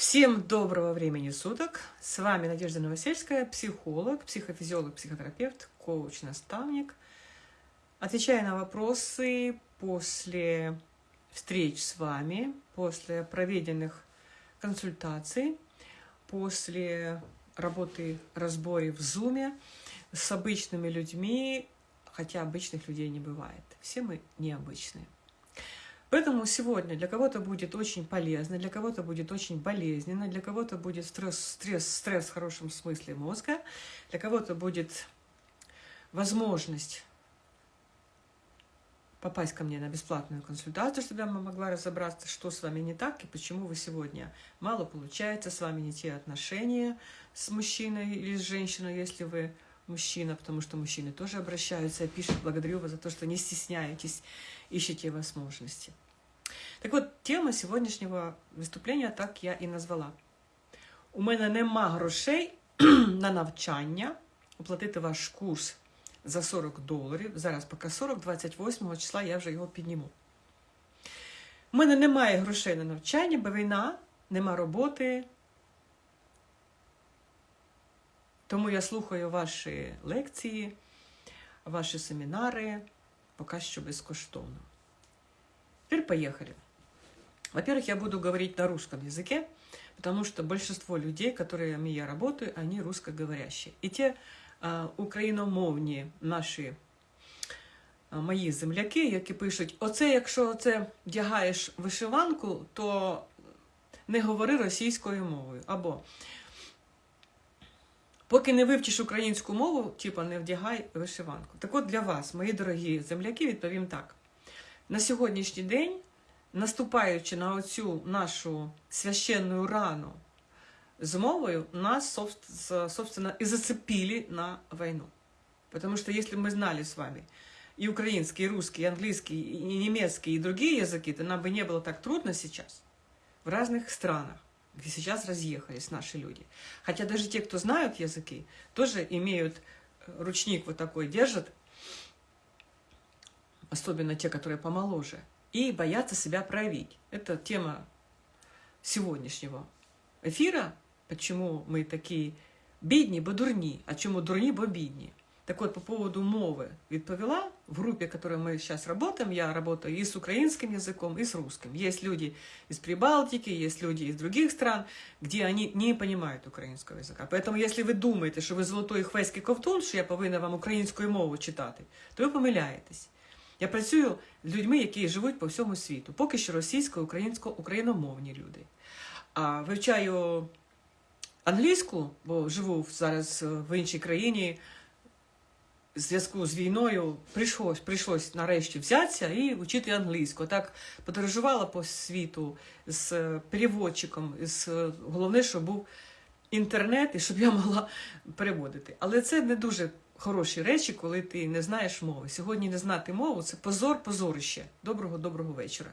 Всем доброго времени суток! С вами Надежда Новосельская, психолог, психофизиолог, психотерапевт, коуч, наставник. Отвечая на вопросы после встреч с вами, после проведенных консультаций, после работы разборе в Зуме с обычными людьми, хотя обычных людей не бывает. Все мы необычные. Поэтому сегодня для кого-то будет очень полезно, для кого-то будет очень болезненно, для кого-то будет стресс, стресс, стресс в хорошем смысле мозга, для кого-то будет возможность попасть ко мне на бесплатную консультацию, чтобы я могла разобраться, что с вами не так и почему вы сегодня мало получается, с вами не те отношения с мужчиной или с женщиной, если вы мужчина, потому что мужчины тоже обращаются и пишут, благодарю вас за то, что не стесняетесь, ищете возможности. Так вот, тема сьогоднішнього виступлення так я і назвала. У мене нема грошей на навчання, оплатити ваш курс за 40 доларів. Зараз поки 40, 28 числа я вже його підніму. У мене немає грошей на навчання, бо війна, нема роботи, тому я слухаю ваші лекції, ваші семінари, поки що безкоштовно. Теперь поехали. Во-первых, я буду говорить на русском языке, потому что большинство людей, которыми я работаю, они русскоговорящие. И те а, україномовні наші а, мої земляки, які пишуть: оце, якщо оце вдягаєш вишиванку, то не говори російською мовою. Або Поки не вивчиш українську мову, типа не вдягай вишиванку. Так от для вас, мої дорогі земляки, відповім так. На сьогоднішній день, наступаючи на оцю нашу священну рану з мовою, нас, собственно, и зацепили на войну. Потому что если мы знали с вами и украинский, и русский, и английский, и немецкий, и другие языки, то нам бы не было так трудно сейчас в разных странах где сейчас разъехались наши люди. Хотя даже те, кто знают языки, тоже имеют э, ручник вот такой, держат, особенно те, которые помоложе, и боятся себя проявить. Это тема сегодняшнего эфира, почему мы такие бедні, бо дурні, а чему дурні, бо бідні. Так вот, по поводу мовы відповіла, в группе, в которой мы сейчас работаем, я работаю и с украинским языком, и с русским. Есть люди из Прибалтики, есть люди из других стран, где они не понимают украинского языка. Поэтому, если ви думаєте, що ви золотой хвеський ковтун, що я повинна вам українською мову читати, то ви помиляєтесь. Я працюю з людьми, які живуть по всьому світу. Поки що російсько, українсько, україномовні люди. А вивчаю англійську, бо живу зараз в іншій країні в зв'язку з війною прийшлось, прийшлось нарешті взятися і вчити англійську. Так подорожувала по світу з переводчиком, з, головне, щоб був інтернет і щоб я могла переводити. Але це не дуже хороші речі, коли ти не знаєш мови. Сьогодні не знати мову це позор, позорище. Доброго, доброго вечора.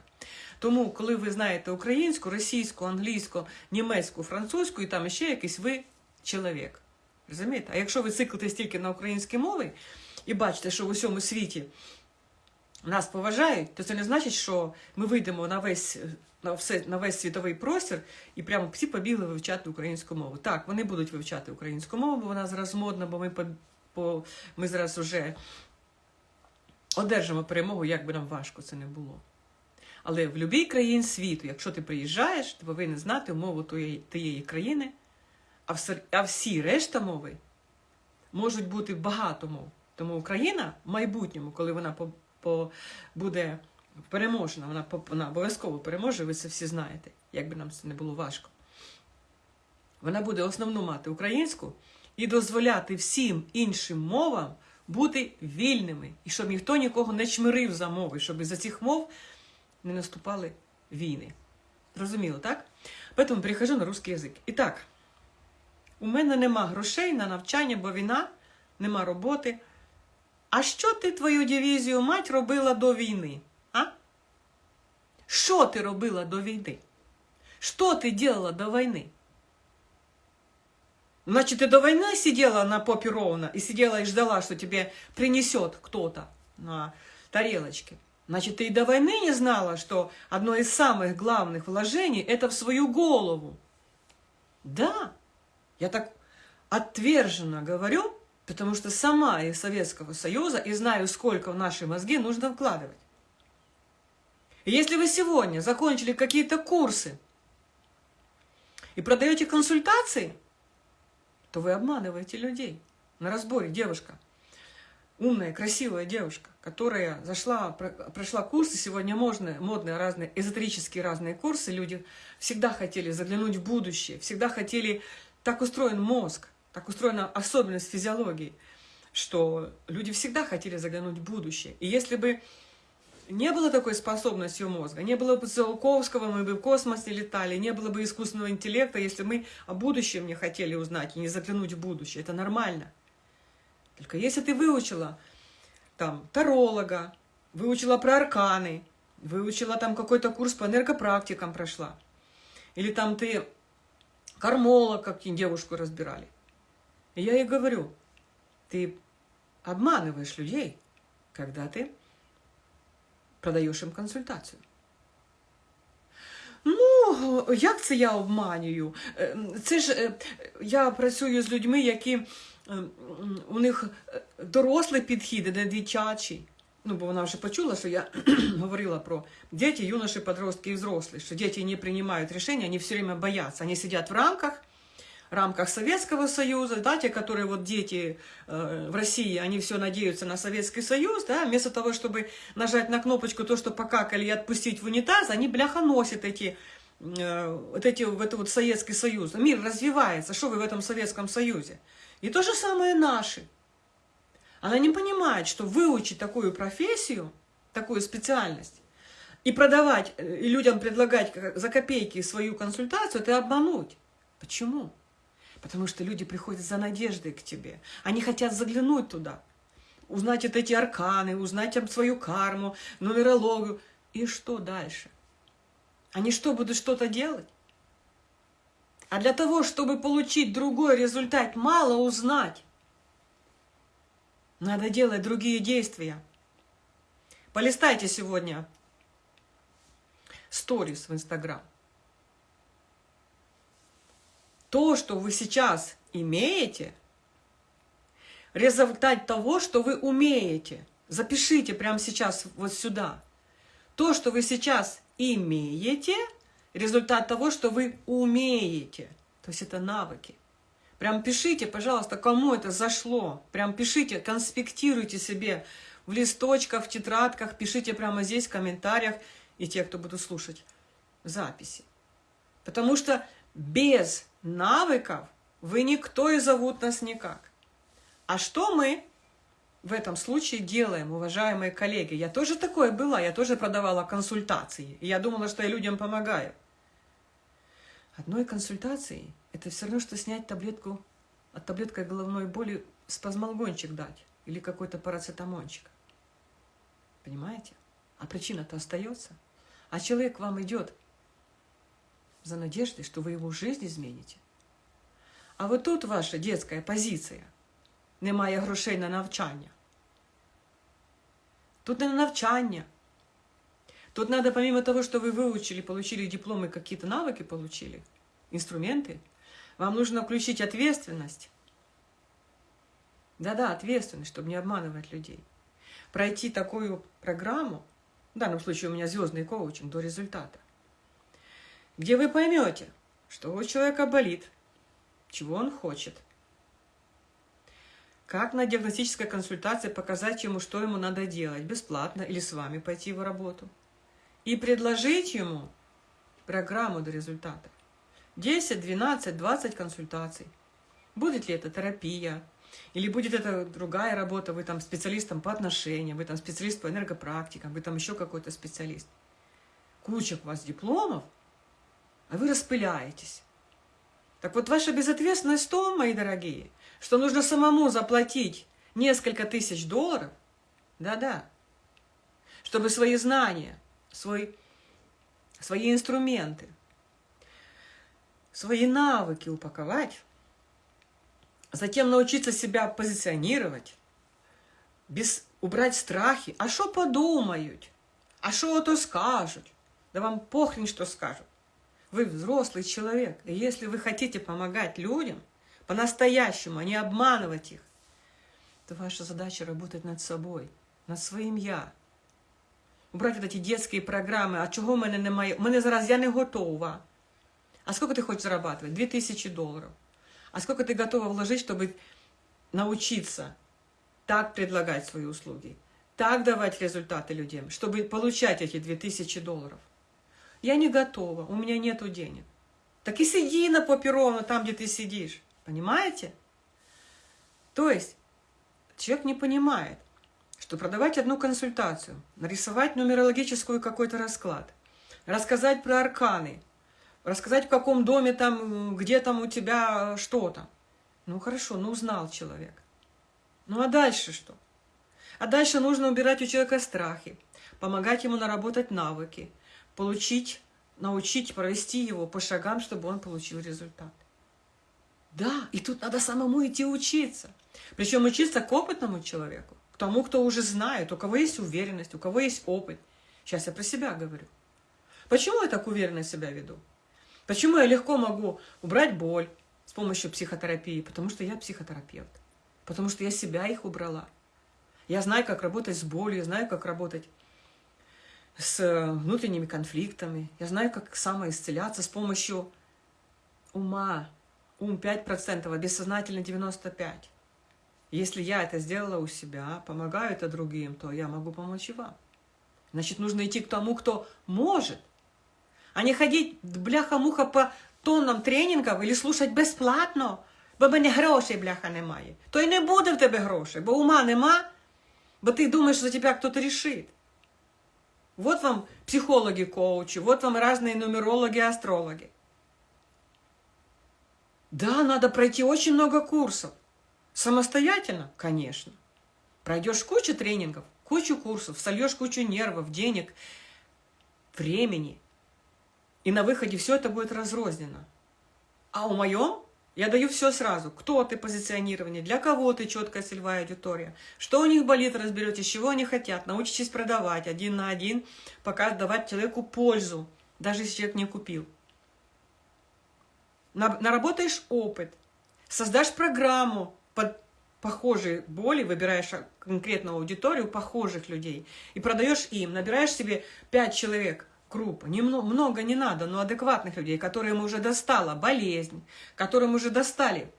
Тому, коли ви знаєте українську, російську, англійську, німецьку, французьку і там ще якийсь ви чоловік. Розумієте? А якщо ви циклитесь тільки на українській мові і бачите, що в усьому світі нас поважають, то це не значить, що ми вийдемо на весь на, все, на весь світовий простір і прямо всі побігли вивчати українську мову. Так, вони будуть вивчати українську мову, бо вона зараз модна, бо ми по, по, ми зараз вже одержимо перемогу, як би нам важко це не було. Але в будь-якій країні світу, якщо ти приїжджаєш, ти повинен знати мову тієї, країни а всі решта мови можуть бути багато мов. Тому Україна в майбутньому, коли вона по, по, буде переможена, вона, вона обов'язково переможе, ви це всі знаєте, як би нам це не було важко. Вона буде основну мати українську і дозволяти всім іншим мовам бути вільними, і щоб ніхто нікого не чмирив за мови, щоб за цих мов не наступали війни. Зрозуміло, так? Поэтому перехожу на русский язик. І так. У мене нема грошей на навчання, бо війна, нема роботи. А що ти твою дивізію мать робила до війни? А? Що ти робила до війни? Що ти делала до війни? Значит, ты до войны сидела на попе ровно и сидела и ждала, что тебе принесет кто-то на тарелочке. Значит, ты и до войны не знала, что одно из самых главных вложений – это в свою голову. Да, я так отверженно говорю, потому что сама из Советского Союза и знаю, сколько в наши мозги нужно вкладывать. Если вы сегодня закончили какие-то курсы и продаете консультации, то вы обманываете людей. На разборе девушка, умная, красивая девушка, которая зашла, прошла курсы, сегодня модные, модные разные, эзотерические разные курсы, люди всегда хотели заглянуть в будущее, всегда хотели, так устроен мозг, так устроена особенность физиологии, что люди всегда хотели заглянуть в будущее. И если бы не было такой способности у мозга, не было бы Циолковского, мы бы в космос не летали, не было бы искусственного интеллекта, если мы о будущем не хотели узнать и не заглянуть в будущее. Это нормально. Только если ты выучила там таролога, выучила про арканы, выучила там какой-то курс по энергопрактикам прошла, или там ты кармолог, как девушку разбирали. И я ей говорю, ты обманываешь людей, когда ты продаєш їм консультацію. Ну, як це я обманюю? Це ж я працюю з людьми, які у них дорослий підхід, не дитячий. Ну, бо вона вже почула, що я говорила про діти, юноші, подростки і взрослі, що діти не приймають рішення, вони все время бояться. Вони сидять в рамках, рамках Советского Союза, да, те, которые вот дети э, в России, они все надеются на Советский Союз, да, вместо того, чтобы нажать на кнопочку то, что покакали и отпустить в унитаз, они, бляха, носят эти, э, вот эти, в этот вот Советский Союз. Мир развивается, что вы в этом Советском Союзе? И то же самое наши. Она не понимает, что выучить такую профессию, такую специальность, и продавать, э, и людям предлагать за копейки свою консультацию, это обмануть. Почему? Потому что люди приходят за надеждой к тебе. Они хотят заглянуть туда, узнать вот эти арканы, узнать там свою карму, нумерологию. И что дальше? Они что, будут что-то делать? А для того, чтобы получить другой результат, мало узнать. Надо делать другие действия. Полистайте сегодня сторис в Инстаграм то, что вы сейчас имеете, результат того, что вы умеете. Запишите прямо сейчас вот сюда. То, что вы сейчас имеете, результат того, что вы умеете. То есть это навыки. Прям пишите, пожалуйста, кому это зашло. Прям пишите, конспектируйте себе в листочках, в тетрадках, пишите прямо здесь в комментариях, и те, кто будут слушать записи. Потому что без навыков вы никто и зовут нас никак. А что мы в этом случае делаем, уважаемые коллеги? Я тоже такое была, я тоже продавала консультации. И я думала, что я людям помогаю. Одной консультацией это все равно, что снять таблетку от таблеткой головной боли спазмолгончик дать или какой-то парацетамончик. Понимаете? А причина-то остается. А человек к вам идет за надеждой, что вы его жизнь измените. А вот тут ваша детская позиція. Немає грошей на навчання. Тут не на навчання. Тут надо, помимо того, что вы выучили, получили дипломы, какие-то навыки получили, инструменты, вам нужно включить ответственность. Да-да, ответственность, чтобы не обманывать людей. Пройти такую программу, в данном случае у меня звездный коучинг до результата, где вы поймете, что у человека болит, чего он хочет. Как на диагностической консультации показать ему, что ему надо делать, бесплатно или с вами пойти в работу. И предложить ему программу до результата. 10, 12, 20 консультаций. Будет ли это терапия, или будет это другая работа, вы там специалистом по отношениям, вы там специалист по энергопрактикам, вы там еще какой-то специалист. Куча у вас дипломов – а вы распыляетесь. Так вот, ваша безответственность в том, мои дорогие, что нужно самому заплатить несколько тысяч долларов, да-да, чтобы свои знания, свой, свои инструменты, свои навыки упаковать, затем научиться себя позиционировать, без, убрать страхи. А что подумают? А что то скажут? Да вам похрен, что скажут. Вы взрослый человек. И если вы хотите помогать людям, по-настоящему, а не обманывать их, то ваша задача работать над собой, над своим «я». Убрать вот эти детские программы, а чого в мене немає? У мене зараз я не готова. А сколько ты хочешь зарабатывать? 2000 долларов. А сколько ты готова вложить, чтобы научиться так предлагать свои услуги, так давать результаты людям, чтобы получать эти 2000 долларов? Я не готова, у меня нету денег. Так и сиди на попе ровно там, где ты сидишь. Понимаете? То есть человек не понимает, что продавать одну консультацию, нарисовать нумерологическую какой-то расклад, рассказать про арканы, рассказать в каком доме там, где там у тебя что-то. Ну хорошо, ну узнал человек. Ну а дальше что? А дальше нужно убирать у человека страхи, помогать ему наработать навыки, получить, научить, провести его по шагам, чтобы он получил результат. Да, и тут надо самому идти учиться. Причем учиться к опытному человеку, к тому, кто уже знает, у кого есть уверенность, у кого есть опыт. Сейчас я про себя говорю. Почему я так уверенно себя веду? Почему я легко могу убрать боль с помощью психотерапии? Потому что я психотерапевт. Потому что я себя их убрала. Я знаю, как работать с болью, знаю, как работать с внутренними конфликтами. Я знаю, как самоисцеляться с помощью ума. Ум 5%, а бессознательно 95%. Если я это сделала у себя, помогаю это другим, то я могу помочь и вам. Значит, нужно идти к тому, кто может, а не ходить бляха-муха по тоннам тренінгів или слушать безплатно, бо мене грошей, бляха, немає. То й не буде в тебе грошей, бо ума нема, бо ти думаєш, що за тебе хтось рішить. Вот вам психологи-коучи, вот вам разные нумерологи, астрологи. Да, надо пройти очень много курсов. Самостоятельно? Конечно. Пройдешь кучу тренингов, кучу курсов, сольешь кучу нервов, денег, времени. И на выходе все это будет разрознено. А у моем я даю все сразу. Кто ты, позиционирование, для кого ты, четкая целевая аудитория, что у них болит, разберете, чего они хотят, научитесь продавать один на один, пока давать человеку пользу, даже если человек не купил. Наработаешь опыт, создашь программу под похожие боли, выбираешь конкретную аудиторию похожих людей и продаешь им, набираешь себе 5 человек, группа, немного, много не надо, но адекватных людей, которым уже достала болезнь, которым уже достали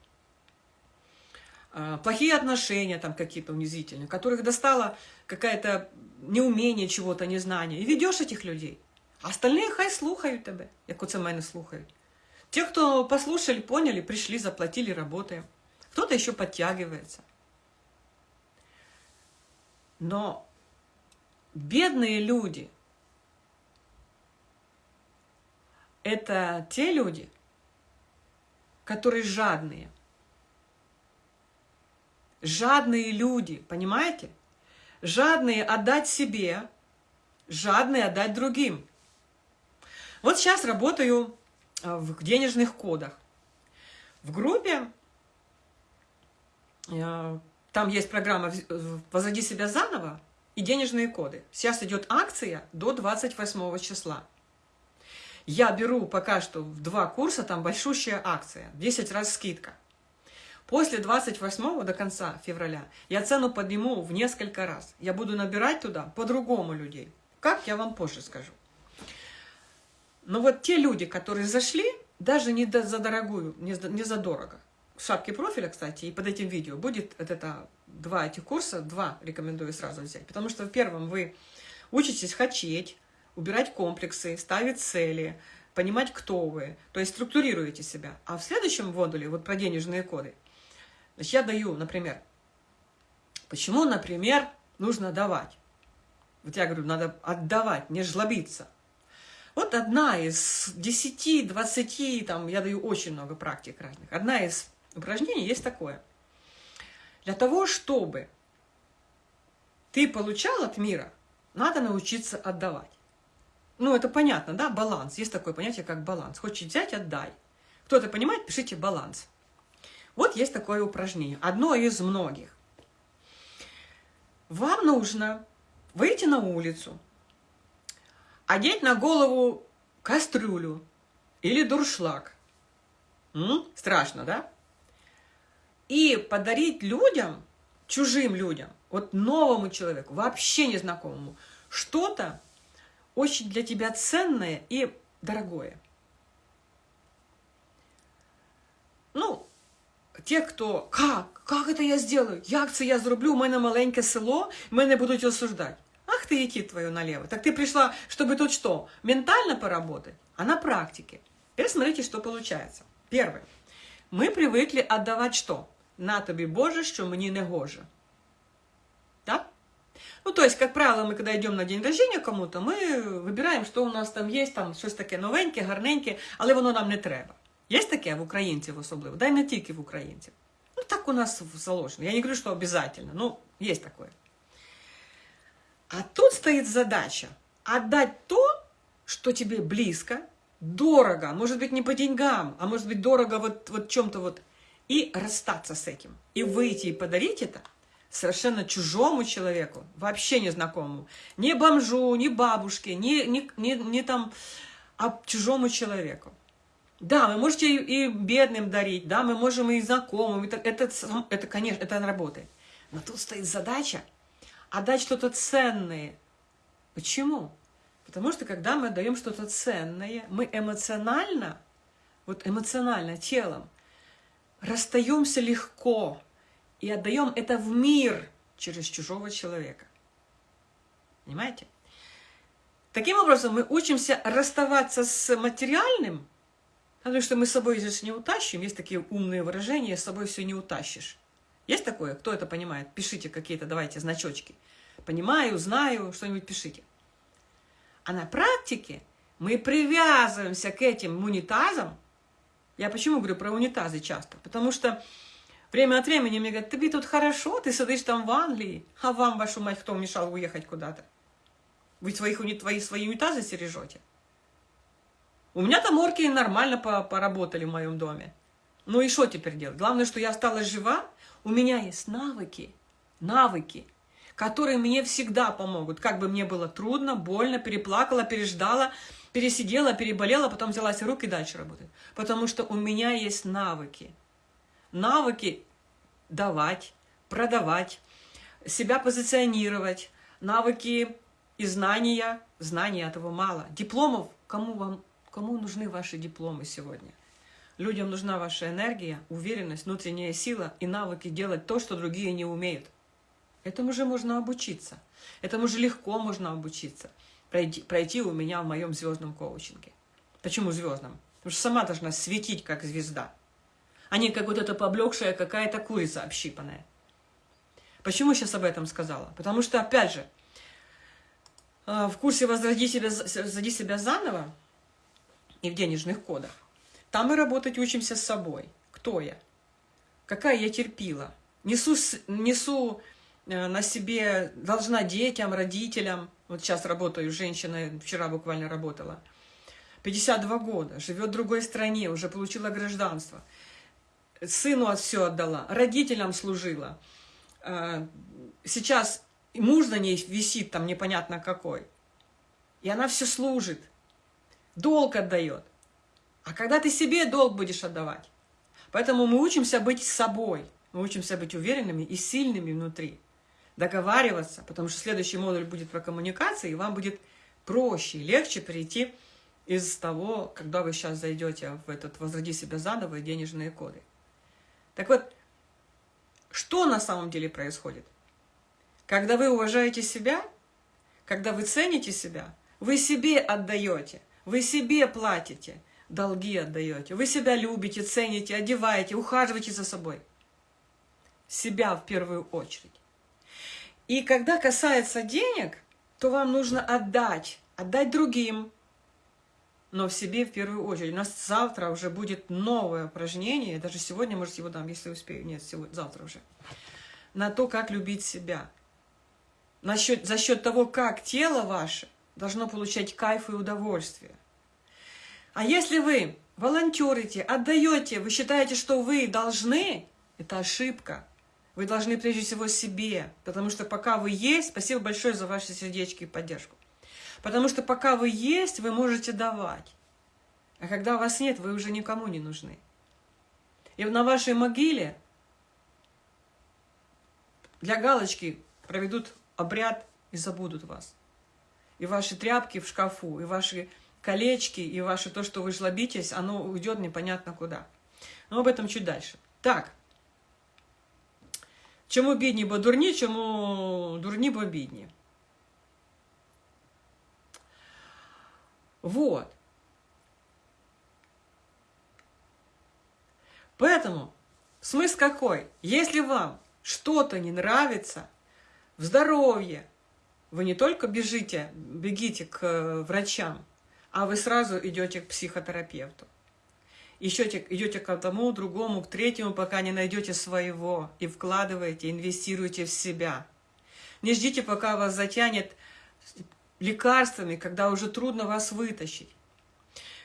э, плохие отношения там какие-то унизительные, которых достала какая-то неумение чего-то, незнание. И ведешь этих людей. А остальные хай слухают тебе, як оце мене слухають. Те, кто послушали, поняли, пришли, заплатили, работаем. Кто-то еще подтягивается. Но бедные люди – это те люди, которые жадные. Жадные люди, понимаете? Жадные отдать себе, жадные отдать другим. Вот сейчас работаю Э, в денежных кодах. В группе э, там есть программа «Возроди себя заново» и денежные коды. Сейчас идет акция до 28 числа. Я беру пока что в два курса, там большущая акция, 10 раз скидка. После 28 до конца февраля я цену подниму в несколько раз. Я буду набирать туда по-другому людей. Как, я вам позже скажу. Но вот те люди, которые зашли, даже не за дорогую, не за, дорого. В шапке профиля, кстати, и под этим видео будет вот это два этих курса, два рекомендую сразу взять. Потому что в первом вы учитесь хотеть, убирать комплексы, ставить цели, понимать, кто вы, то есть структурируете себя. А в следующем модуле, вот про денежные коды, значит, я даю, например, почему, например, нужно давать. Вот я говорю, надо отдавать, не жлобиться. Вот одна из 10, 20, там, я даю очень много практик разных. Одна из упражнений есть такое. Для того, чтобы ты получал от мира, надо научиться отдавать. Ну, это понятно, да, баланс. Есть такое понятие, как баланс. Хочешь взять, отдай. Кто-то понимает, пишите баланс. Вот есть такое упражнение, одно из многих. Вам нужно выйти на улицу, одеть на голову кастрюлю или дуршлаг. М? Страшно, да? И подарить людям, чужим людям, вот новому человеку, вообще незнакомому, что-то очень для тебя ценное и дорогое. Ну, те, хто как? Как це я сделаю? Як це я зроблю? У мене маленьке село, мене будуть осуждать. Ах ты идти твою налево. Так ты пришла, чтобы тут что? Ментально поработать, а на практике. Теперь смотрите, что получается. Первое. Мы привыкли отдавать что? На тобі Боже, що мені не гоже. Да? Ну, то есть, как правило, мы когда идем на день рождения кому-то, мы выбираем, что у нас там есть, там щось таке новеньке, гарненьке, але воно нам не треба. Є таке в українців особливо, да й не тільки в українців. Ну, так у нас заложено. Я не говорю, что обязательно, но есть такое. А тут стоит задача отдать то, что тебе близко, дорого, может быть, не по деньгам, а может быть, дорого вот, вот чем-то вот, и расстаться с этим, и выйти и подарить это совершенно чужому человеку, вообще незнакомому, не бомжу, не бабушке, не, не, не, не там, а чужому человеку. Да, вы можете и, бедным дарить, да, мы можем и знакомым, это, это, это, конечно, это работает. Но тут стоит задача отдать что-то ценное. Почему? Потому что когда мы отдаем что-то ценное, мы эмоционально, вот эмоционально, телом, расстаемся легко и отдаем это в мир через чужого человека. Понимаете? Таким образом, мы учимся расставаться с материальным, потому что мы с собой здесь не утащим. Есть такие умные выражения, с собой все не утащишь. Есть такое? Кто это понимает? Пишите какие-то, давайте, значочки. Понимаю, знаю, что-нибудь пишите. А на практике мы привязываемся к этим унитазам. Я почему говорю про унитазы часто? Потому что время от времени мне говорят, тебе тут хорошо, ты сидишь там в Англии, а вам, вашу мать, кто мешал уехать куда-то? Вы своих, твои, свои унитазы стережете? У меня там орки нормально поработали в моем доме. Ну и что теперь делать? Главное, что я осталась жива, у меня есть навыки, навыки, которые мне всегда помогут. Как бы мне было трудно, больно, переплакала, переждала, пересидела, переболела, потом взялась руки и дальше работать. Потому что у меня есть навыки. Навыки давать, продавать, себя позиционировать, навыки и знания. Знания этого мало. Дипломов, кому, вам, кому нужны ваши дипломы сегодня? Людям нужна ваша энергия, уверенность, внутренняя сила и навыки делать то, что другие не умеют. Этому же можно обучиться. Этому же легко можно обучиться. Пройти, пройти у меня в моем звездном коучинге. Почему звездном? Потому что сама должна светить, как звезда. А не как вот эта поблекшая какая-то курица общипанная. Почему сейчас об этом сказала? Потому что, опять же, э, в курсе «Возроди себя, «Возроди себя заново» и в денежных кодах, там мы работать учимся с собой. Кто я? Какая я терпила? Несу, несу Э, на себе, должна детям, родителям. Вот сейчас работаю, женщина вчера буквально работала. 52 года, живет в другой стране, уже получила гражданство. Сыну все отдала, родителям служила. Э, сейчас муж на ней висит там непонятно какой. И она все служит, долг отдает. А когда ты себе долг будешь отдавать? Поэтому мы учимся быть собой, мы учимся быть уверенными и сильными внутри договариваться, потому что следующий модуль будет про коммуникации, и вам будет проще, легче перейти из того, когда вы сейчас зайдете в этот «Возроди себя заново» и денежные коды. Так вот, что на самом деле происходит? Когда вы уважаете себя, когда вы цените себя, вы себе отдаете, вы себе платите, долги отдаете, вы себя любите, цените, одеваете, ухаживаете за собой. Себя в первую очередь. И когда касается денег, то вам нужно отдать, отдать другим, но в себе в первую очередь. У нас завтра уже будет новое упражнение, даже сегодня, может, его дам, если успею, нет, сегодня, завтра уже, на то, как любить себя. Насчет, за счет того, как тело ваше должно получать кайф и удовольствие. А если вы волонтерите, отдаете, вы считаете, что вы должны, это ошибка. Вы должны прежде всего себе, потому что пока вы есть, спасибо большое за ваши сердечки и поддержку. Потому что пока вы есть, вы можете давать. А когда вас нет, вы уже никому не нужны. И на вашей могиле для галочки проведут обряд и забудут вас. И ваши тряпки в шкафу, и ваши колечки, и ваше то, что вы жлобитесь, оно уйдет непонятно куда. Но об этом чуть дальше. Так. Чому бідні, бо дурні, чому дурні, бо бідні. Вот. Поэтому смысл какой? Если вам что-то не нравится в здоровье, вы не только бежите, бегите к э, врачам, а вы сразу идете к психотерапевту. Еще идете к одному, другому, к третьему, пока не найдете своего и вкладываете, инвестируете в себя. Не ждите, пока вас затянет лекарствами, когда уже трудно вас вытащить.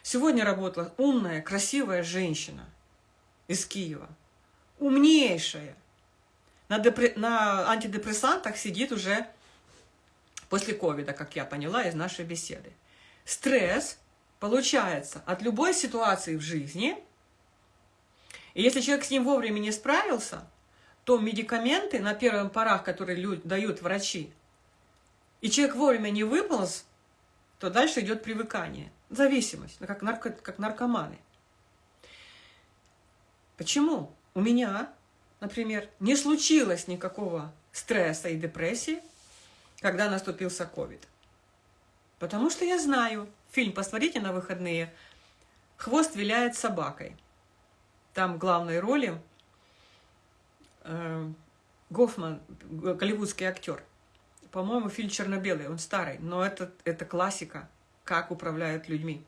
Сегодня работала умная, красивая женщина из Киева. Умнейшая. На, депр... на антидепрессантах сидит уже после ковида, как я поняла из нашей беседы. Стресс получается от любой ситуации в жизни, и если человек с ним вовремя не справился, то медикаменты на первых порах, которые дают врачи, и человек вовремя не выполз, то дальше идет привыкание, зависимость, ну, как, нарко, как наркоманы. Почему? У меня, например, не случилось никакого стресса и депрессии, когда наступился ковид. Потому что я знаю, фильм посмотрите на выходные, «Хвост виляет собакой». Там главной роли э, Гофман, голливудский актер. По-моему, фильм черно-белый, он старый, но это, это классика, как управляют людьми.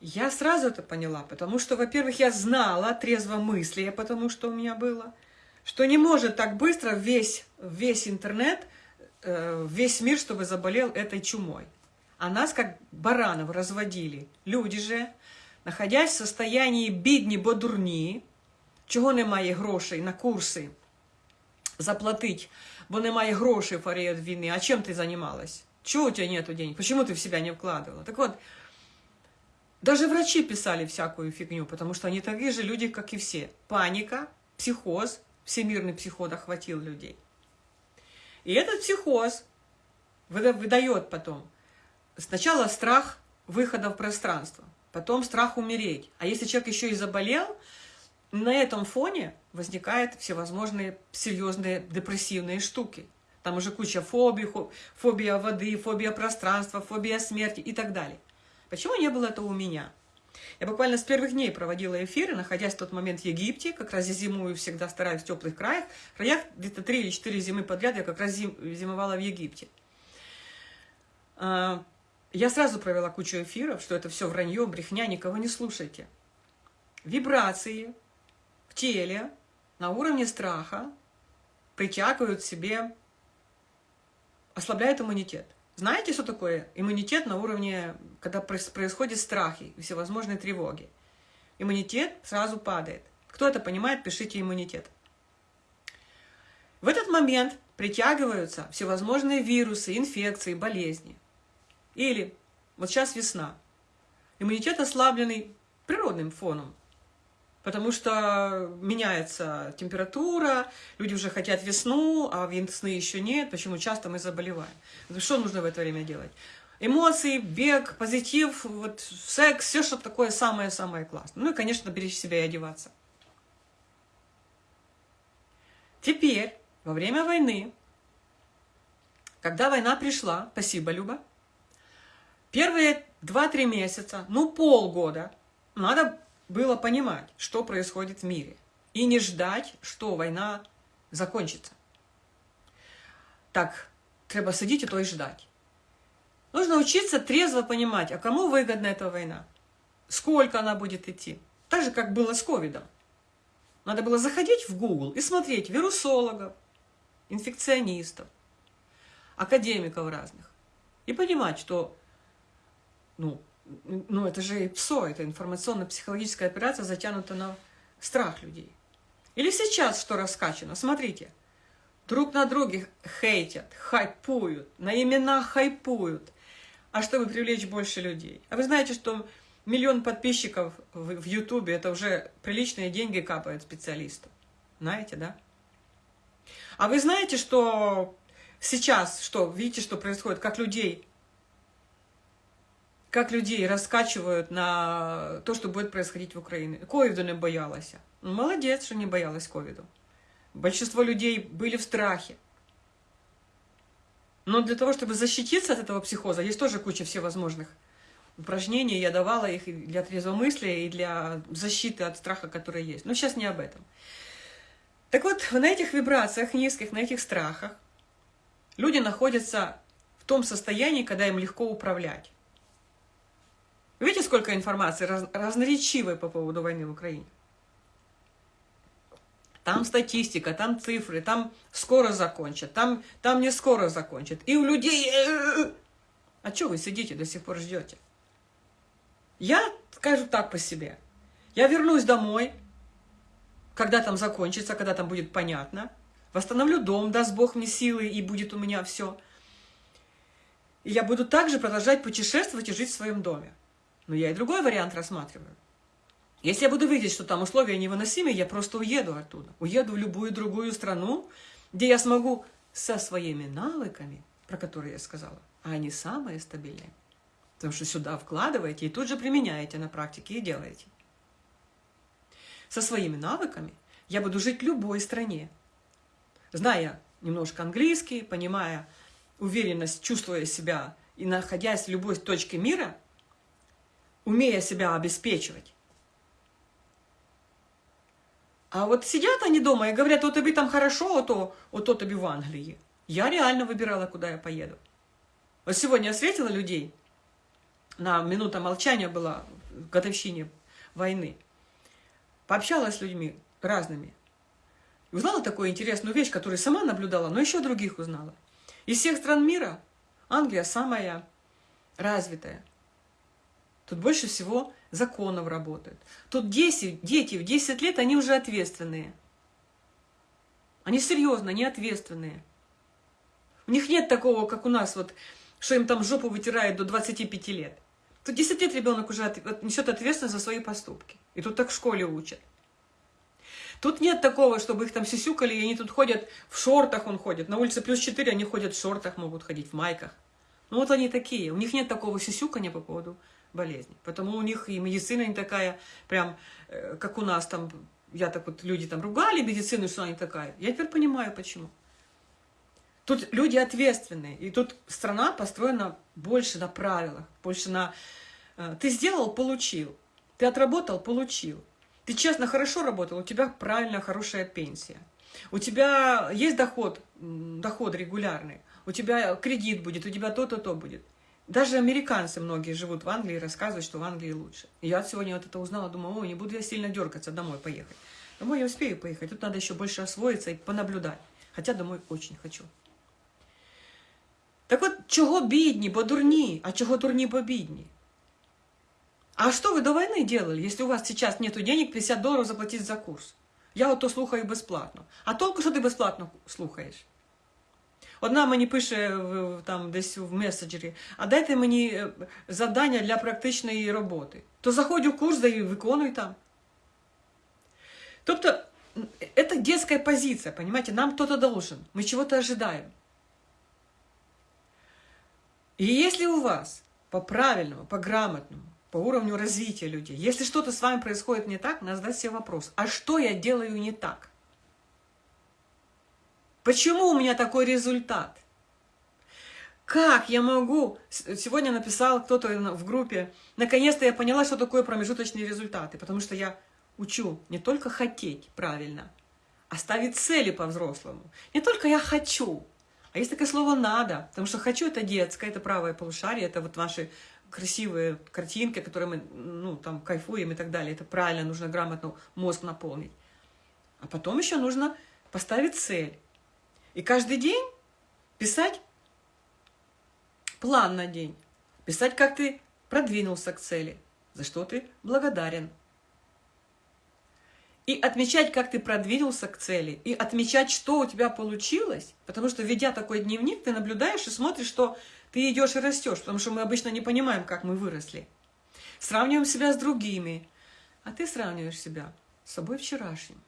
Я сразу это поняла, потому что, во-первых, я знала трезво мысли, потому что у меня было, что не может так быстро весь, весь интернет – Э, весь мир, чтобы заболел этой чумой. А нас как баранов разводили. Люди же, находясь в состоянии бідні, бо дурні, чого немає грошей на курси заплатить, бо немає грошей в період війни. А чем ты занималась? Чего у тебя нету денег? Почему ты в себя не вкладывала? Так вот, даже врачи писали всякую фигню, потому что они такие же люди, как и все. Паника, психоз, всемирный психоз охватил людей. И этот психоз выдает потом сначала страх выхода в пространство, потом страх умереть. А если человек еще и заболел, на этом фоне возникают всевозможные серьезные депрессивные штуки. Там уже куча фобий, фобия воды, фобия пространства, фобия смерти и так далее. Почему не было этого у меня? Я буквально с первых дней проводила эфиры, находясь в тот момент в Египте, как раз я зимую всегда стараюсь в теплых краях. краях где-то три или четыре зимы подряд я как раз зим, зимовала в Египте. А, я сразу провела кучу эфиров, что это все вранье, брехня, никого не слушайте. Вибрации в теле на уровне страха притягивают себе, ослабляют иммунитет. Знаете, что такое иммунитет на уровне, когда происходят страхи и всевозможные тревоги? Иммунитет сразу падает. Кто это понимает, пишите иммунитет. В этот момент притягиваются всевозможные вирусы, инфекции, болезни. Или, вот сейчас весна, иммунитет ослабленный природным фоном, Потому что меняется температура, люди уже хотят весну, а весны еще нет. Почему часто мы заболеваем? Что нужно в это время делать? Эмоции, бег, позитив, вот, секс, все, что такое самое-самое классное. Ну и, конечно, беречь себя и одеваться. Теперь, во время войны, когда война пришла, спасибо, Люба, первые 2-3 месяца, ну полгода, надо было понимать, что происходит в мире, и не ждать, что война закончится. Так, треба сидеть и то и ждать. Нужно учиться трезво понимать, а кому выгодна эта война, сколько она будет идти. Так же, как было с ковидом. Надо было заходить в Google и смотреть вирусологов, инфекционистов, академиков разных. И понимать, что ну, ну это же ПСО, это информационно-психологическая операция, затянута на страх людей. Или сейчас что раскачано? Смотрите, друг на друге хейтят, хайпуют, на именах хайпуют, а чтобы привлечь больше людей. А вы знаете, что миллион подписчиков в Ютубе – это уже приличные деньги капают специалисту. Знаете, да? А вы знаете, что сейчас, что, видите, что происходит, как людей, как людей раскачивают на то, что будет происходить в Украине. Ковиду не боялась. Ну, молодец, что не боялась ковиду. Большинство людей были в страхе. Но для того, чтобы защититься от этого психоза, есть тоже куча всевозможных упражнений. Я давала их и для трезвомыслия, и для защиты от страха, который есть. Но сейчас не об этом. Так вот, на этих вибрациях низких, на этих страхах люди находятся в том состоянии, когда им легко управлять. Видите, сколько информации раз, разноречивой по поводу войны в Украине? Там статистика, там цифры, там скоро закончат, там, там не скоро закончат. И у людей... Э, э, э. А что вы сидите до сих пор ждете? Я скажу так по себе. Я вернусь домой, когда там закончится, когда там будет понятно. Восстановлю дом, даст Бог мне силы, и будет у меня все. И я буду также продолжать путешествовать и жить в своем доме. Но я и другой вариант рассматриваю. Если я буду видеть, что там условия невыносимые, я просто уеду оттуда. Уеду в любую другую страну, где я смогу со своими навыками, про которые я сказала, а они самые стабильные. Потому что сюда вкладываете и тут же применяете на практике и делаете. Со своими навыками я буду жить в любой стране. Зная немножко английский, понимая уверенность, чувствуя себя и находясь в любой точке мира, умея себя обеспечивать, а вот сидят они дома и говорят, вот тебе там хорошо, а то, вот то тебе в Англии. Я реально выбирала, куда я поеду. Вот сегодня я встретила людей, на минута молчания была в годовщине войны. Пообщалась с людьми разными. Узнала такую интересную вещь, которую сама наблюдала, но еще других узнала. Из всех стран мира Англия самая развитая. Тут больше всего законов работают. Тут 10, дети в 10 лет, они уже ответственные. Они серьезно, они ответственные. У них нет такого, как у нас, вот, что им там жопу вытирают до 25 лет. Тут 10 лет ребенок уже от, несет ответственность за свои поступки. И тут так в школе учат. Тут нет такого, чтобы их там сисюкали, и они тут ходят в шортах, он ходит. На улице плюс 4, они ходят в шортах, могут ходить в майках. Ну вот они такие. У них нет такого сисюкания по поводу болезни. Потому у них и медицина не такая, прям, э, как у нас там, я так вот, люди там ругали медицину, что она не такая. Я теперь понимаю, почему. Тут люди ответственные, и тут страна построена больше на правилах, больше на... Э, ты сделал – получил. Ты отработал – получил. Ты честно, хорошо работал, у тебя правильная, хорошая пенсия. У тебя есть доход, доход регулярный, у тебя кредит будет, у тебя то-то, то будет. Даже американцы многие живут в Англии и рассказывают, что в Англии лучше. я сегодня вот это узнала, думаю, ой, не буду я сильно дергаться домой поехать. Домой я успею поехать, тут надо еще больше освоиться и понаблюдать. Хотя домой очень хочу. Так от, чого бідні, бо дурні, а чого дурні, бо бідні? А что вы до войны делали, если у вас сейчас нет денег 50 долларов заплатить за курс? Я вот то слухаю бесплатно. А толку, що ти безплатно слухаєш? Одна мені пише там десь в меседжері, а дайте мені е, завдання для практичної роботи. То заходь у курс, да і виконуй там. Тобто, это детская позиция, понимаете, нам кто-то должен, мы чего-то ожидаем. И если у вас по правильному, по грамотному, по уровню развития людей, если что-то с вами происходит не так, надо задать себе вопрос, а что я делаю не так? Почему у меня такой результат? Как я могу? Сегодня написал кто-то в группе, наконец-то я поняла, что такое промежуточные результаты, потому что я учу не только хотеть правильно, а ставить цели по-взрослому. Не только я хочу, а есть такое слово «надо», потому что «хочу» — это детское, это правое полушарие, это вот ваши красивые картинки, которые мы, ну, там, кайфуем и так далее. Это правильно, нужно грамотно мозг наполнить. А потом еще нужно поставить цель. И каждый день писать план на день. Писать, как ты продвинулся к цели, за что ты благодарен. И отмечать, как ты продвинулся к цели, и отмечать, что у тебя получилось, потому что, ведя такой дневник, ты наблюдаешь и смотришь, что Ты идешь и растешь, потому что мы обычно не понимаем, как мы выросли. Сравниваем себя с другими. А ты сравниваешь себя с собой вчерашним.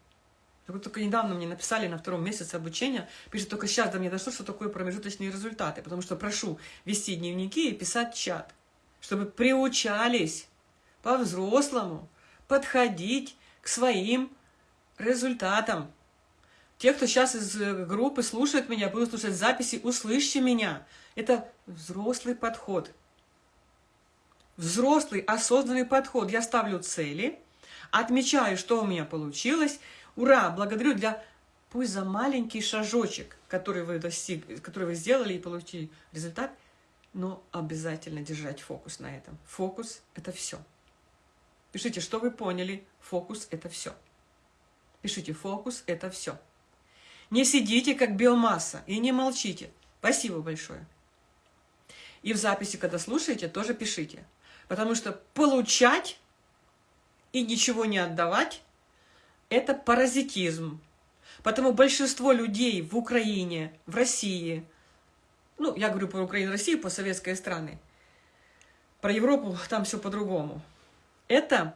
Только недавно мне написали на втором месяце обучения, пишет, только сейчас до меня дошло, что такое промежуточные результаты, потому что прошу вести дневники и писать чат, чтобы приучались по-взрослому подходить к своим результатам. Те, кто сейчас из э, группы слушает меня, будут слушать записи, услышьте меня. Это взрослый подход. Взрослый, осознанный подход. Я ставлю цели, отмечаю, что у меня получилось. Ура! Благодарю для пусть за маленький шажочек, который вы, достиг, который вы сделали и получили результат, но обязательно держать фокус на этом. Фокус – это все. Пишите, что вы поняли. Фокус – это все. Пишите, фокус – это все. Не сидите, как биомасса, и не молчите. Спасибо большое. И в записи, когда слушаете, тоже пишите. Потому что получать и ничего не отдавать – это паразитизм. Потому большинство людей в Украине, в России, ну, я говорю про Украину, Россию, по советской страны, про Европу там все по-другому. Это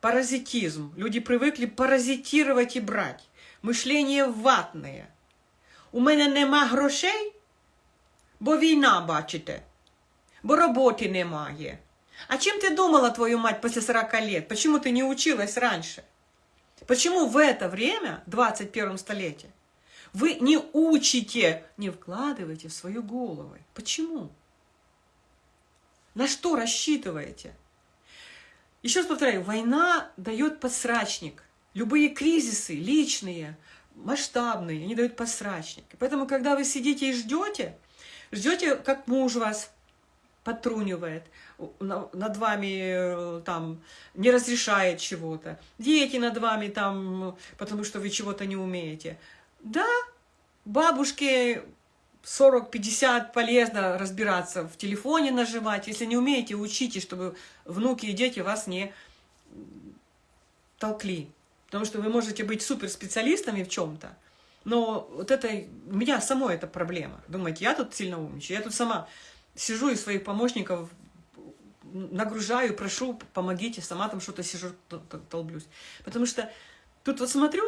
паразитизм. Люди привыкли паразитировать и брать мишлення ватне. У мене нема грошей, бо війна, бачите, бо роботи немає. А чем ты думала, твою мать, после 40 лет? Почему ты не училась раньше? Почему в это время, в 21 столетии, вы не учите, не вкладываете в свою голову? Почему? На что рассчитываете? Еще раз повторяю, война дает подсрачник – Любые кризисы, личные, масштабные, они дают посрачник. Поэтому, когда вы сидите и ждете, ждете, как муж вас потрунивает, над вами э, там не разрешает чего-то, дети над вами там, потому что вы чего-то не умеете. Да, бабушке 40-50 полезно разбираться, в телефоне нажимать. Если не умеете, учите, чтобы внуки и дети вас не толкли. Потому что вы можете быть суперспециалистами в чем-то, но вот это, у меня самой это проблема. Думаете, я тут сильно умничаю, я тут сама сижу и своих помощников нагружаю, прошу, помогите, сама там что-то сижу, толблюсь. Потому что тут вот смотрю,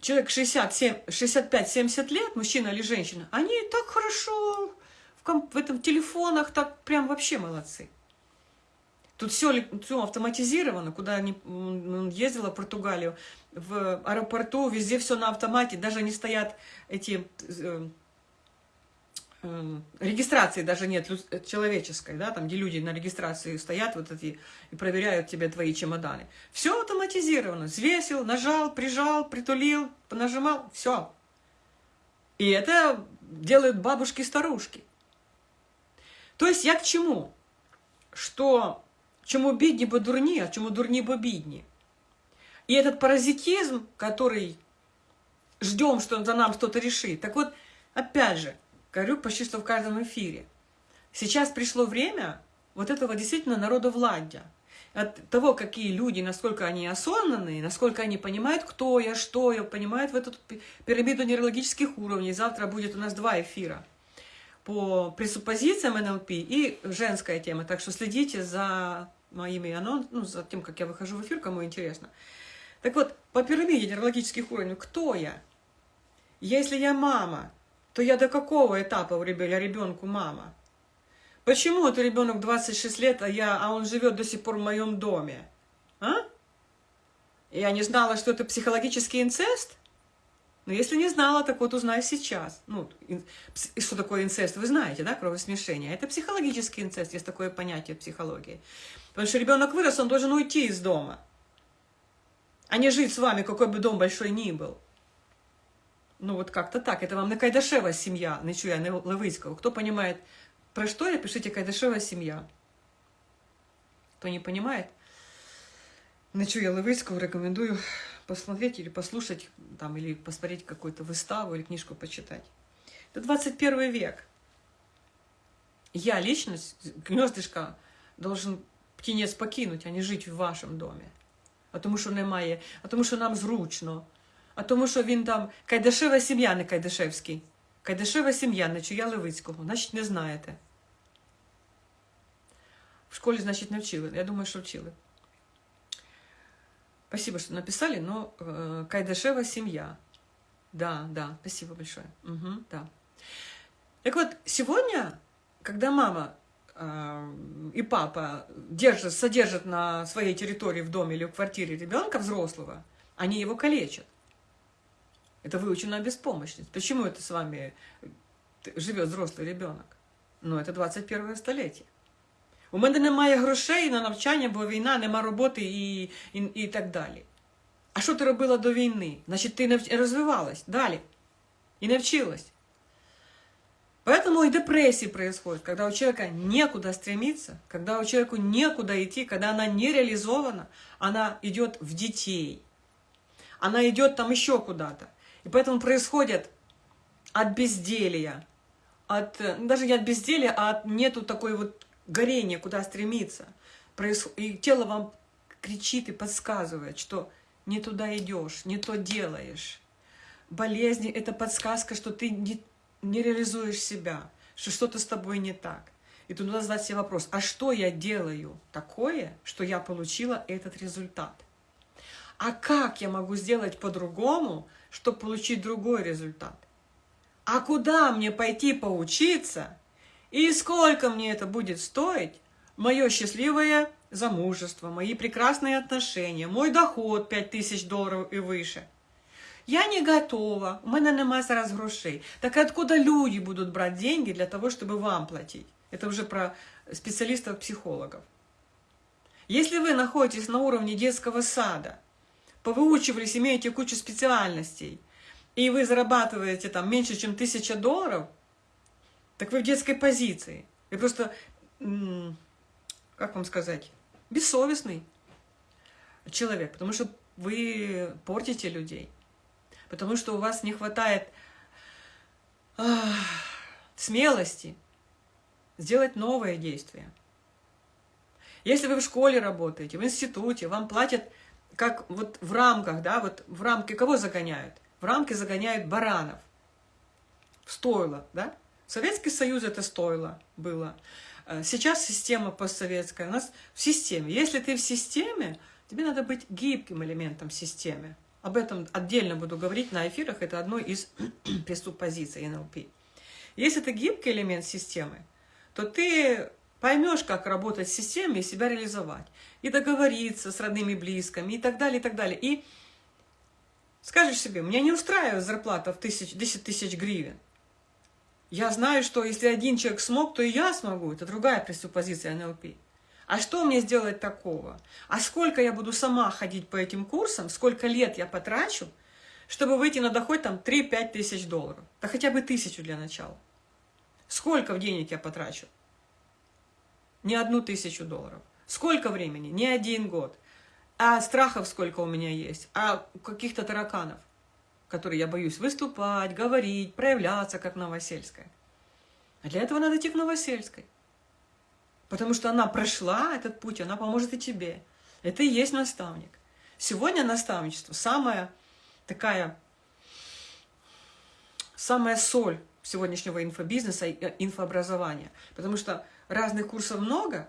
человек 65-70 лет, мужчина или женщина, они так хорошо в, в этом телефонах, так прям вообще молодцы. Тут все, все автоматизировано, куда я ездила в Португалию, в аэропорту, везде все на автомате, даже не стоят эти э, регистрации даже нет э, человеческой, да, там, где люди на регистрации стоят вот эти и проверяют тебе твои чемоданы. Все автоматизировано. Взвесил, нажал, прижал, притулил, нажимал, все. И это делают бабушки-старушки. То есть я к чему? Что Чому бідні, бо дурні, а чему дурні, бо бідні. И этот паразитизм, который ждем, что он за нам что-то решит. Так вот, опять же, говорю почти что в каждом эфире. Сейчас пришло время вот этого действительно народовладья. От того, какие люди, насколько они осознанные, насколько они понимают, кто я, что я, понимают в эту пирамиду нейрологических уровней. Завтра будет у нас два эфира по пресуппозициям НЛП и женская тема. Так что следите за моими анонсами, ну, за тем, как я выхожу в эфир, кому интересно. Так вот, по пирамиде нейрологических уровней, кто я? Если я мама, то я до какого этапа у ребенка, ребенку мама? Почему это ребенок 26 лет, а, я, а он живет до сих пор в моем доме? А? Я не знала, что это психологический инцест? Но если не знала, так вот узнай сейчас. Ну, что такое инцест, вы знаете, да, кровосмешение. Это психологический инцест, есть такое понятие в психологии. Потому что ребенок вырос, он должен уйти из дома, а не жить с вами, какой бы дом большой ни был. Ну вот как-то так. Это вам на Кайдашева семья, не чуя, не Левицкого. Кто понимает, про что я, пишите Кайдашева семья. Кто не понимает, Ночуя Левицкого рекомендую посмотреть или послушать, там, или посмотреть какую-то выставу или книжку почитать. Это 21 век. Я, личность, гнездышко, должен птенець покинуть, а не жить в вашем доме. А тому, що немає, а тому, що нам зручно, а тому, що він там Кайдашева сім'я, не Кайдашевський. Кайдашева сім'я, не чуя Левицького, значить не знаєте. В школе, значит, не вчили. Я думаю, что вчили. Спасибо, что написали, но э, Кайдашева семья. Да, да, спасибо большое. Угу, да. Так вот, сегодня, когда мама э, и папа держат, содержат на своей территории в доме или в квартире ребенка взрослого, они его калечат. Это выученная беспомощность. Почему это с вами живет взрослый ребенок? Ну, это 21 століття. У мене немає грошей на навчання, бо війна, нема роботи і, і, і так далі. А що ти робила до війни? Значить, ти не розвивалась далі. И не вчилась. Поэтому и депрессии происходят, когда у человека некуда стремиться, когда у человека некуда идти, когда она не реализована, она идет в детей, она идет там еще куда-то. И поэтому происходит от безделия, от, даже не от безделия, а от нету такой вот горения, куда стремиться. И тело вам кричит и подсказывает, что не туда идешь, не то делаешь. Болезни – это подсказка, что ты не, не реализуешь себя, что что-то с тобой не так. И тут надо задать себе вопрос, а что я делаю такое, что я получила этот результат? А как я могу сделать по-другому, чтобы получить другой результат? А куда мне пойти поучиться? И сколько мне это будет стоить? Мое счастливое замужество, мои прекрасные отношения, мой доход 5000 долларов и выше. Я не готова, у меня нема зараз грошей. Так откуда люди будут брать деньги для того, чтобы вам платить? Это уже про специалистов-психологов. Если вы находитесь на уровне детского сада, повыучивались, имеете кучу специальностей, и вы зарабатываете там меньше, чем тысяча долларов, так вы в детской позиции. Вы просто, как вам сказать, бессовестный человек, потому что вы портите людей, потому что у вас не хватает ах, смелости сделать новое действие. Если вы в школе работаете, в институте, вам платят как вот в рамках, да, вот в рамки кого загоняют? В рамки загоняют баранов. В стойло, да? Советский Союз это стоило было. Э, сейчас система постсоветская. У нас в системе. Если ты в системе, тебе надо быть гибким элементом системы. Об этом отдельно буду говорить на эфирах. Это одно из преступозиций НЛП. Если ты гибкий элемент системы, то ты поймешь, как работать в системе и себя реализовать. И договориться с родными, близкими и так далее, и так далее. И скажешь себе, меня не устраивает зарплата в тысяч, 10 тысяч гривен. Я знаю, что если один человек смог, то и я смогу. Это другая пресуппозиция НЛП. А что мне сделать такого? А сколько я буду сама ходить по этим курсам, сколько лет я потрачу, чтобы выйти на доход там 3-5 тысяч долларов? Да хотя бы тысячу для начала. Сколько в денег я потрачу? Не одну тысячу долларов. Сколько времени? Не один год. А страхов сколько у меня есть? А каких-то тараканов? которой я боюсь выступать, говорить, проявляться, как Новосельская. А для этого надо идти к Новосельской. Потому что она прошла этот путь, она поможет и тебе. Это и есть наставник. Сегодня наставничество самая такая, самая соль сегодняшнего инфобизнеса и э, инфообразования. Потому что разных курсов много,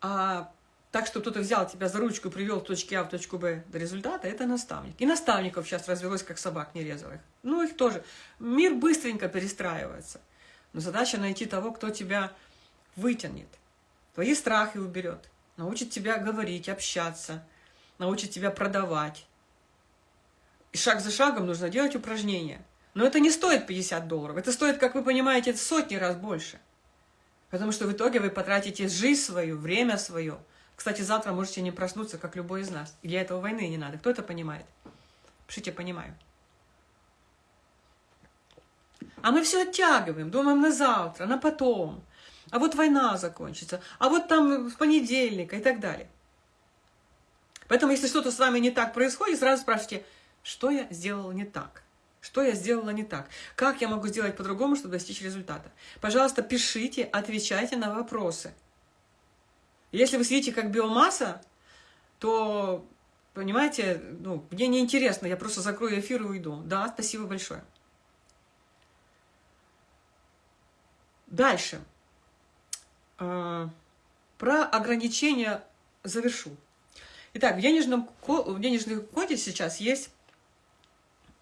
а так, что кто-то взял тебя за ручку, привел в точки А в точку Б до результата, это наставник. И наставников сейчас развелось, как собак нерезовых. Ну, их тоже. Мир быстренько перестраивается. Но задача найти того, кто тебя вытянет, твои страхи уберет, научит тебя говорить, общаться, научит тебя продавать. И шаг за шагом нужно делать упражнения. Но это не стоит 50 долларов. Это стоит, как вы понимаете, сотни раз больше. Потому что в итоге вы потратите жизнь свою, время свое – кстати, завтра можете не проснуться, как любой из нас. И для этого войны не надо. Кто это понимает? Пишите «понимаю». А мы все оттягиваем, думаем на завтра, на потом. А вот война закончится, а вот там в понедельник и так далее. Поэтому, если что-то с вами не так происходит, сразу спрашивайте, что я сделала не так? Что я сделала не так? Как я могу сделать по-другому, чтобы достичь результата? Пожалуйста, пишите, отвечайте на вопросы. Если вы сидите как биомасса, то, понимаете, ну, мне неинтересно, я просто закрою эфир и уйду. Да, спасибо большое. Дальше. э, про ограничения завершу. Итак, в денежном, в денежном коде сейчас есть,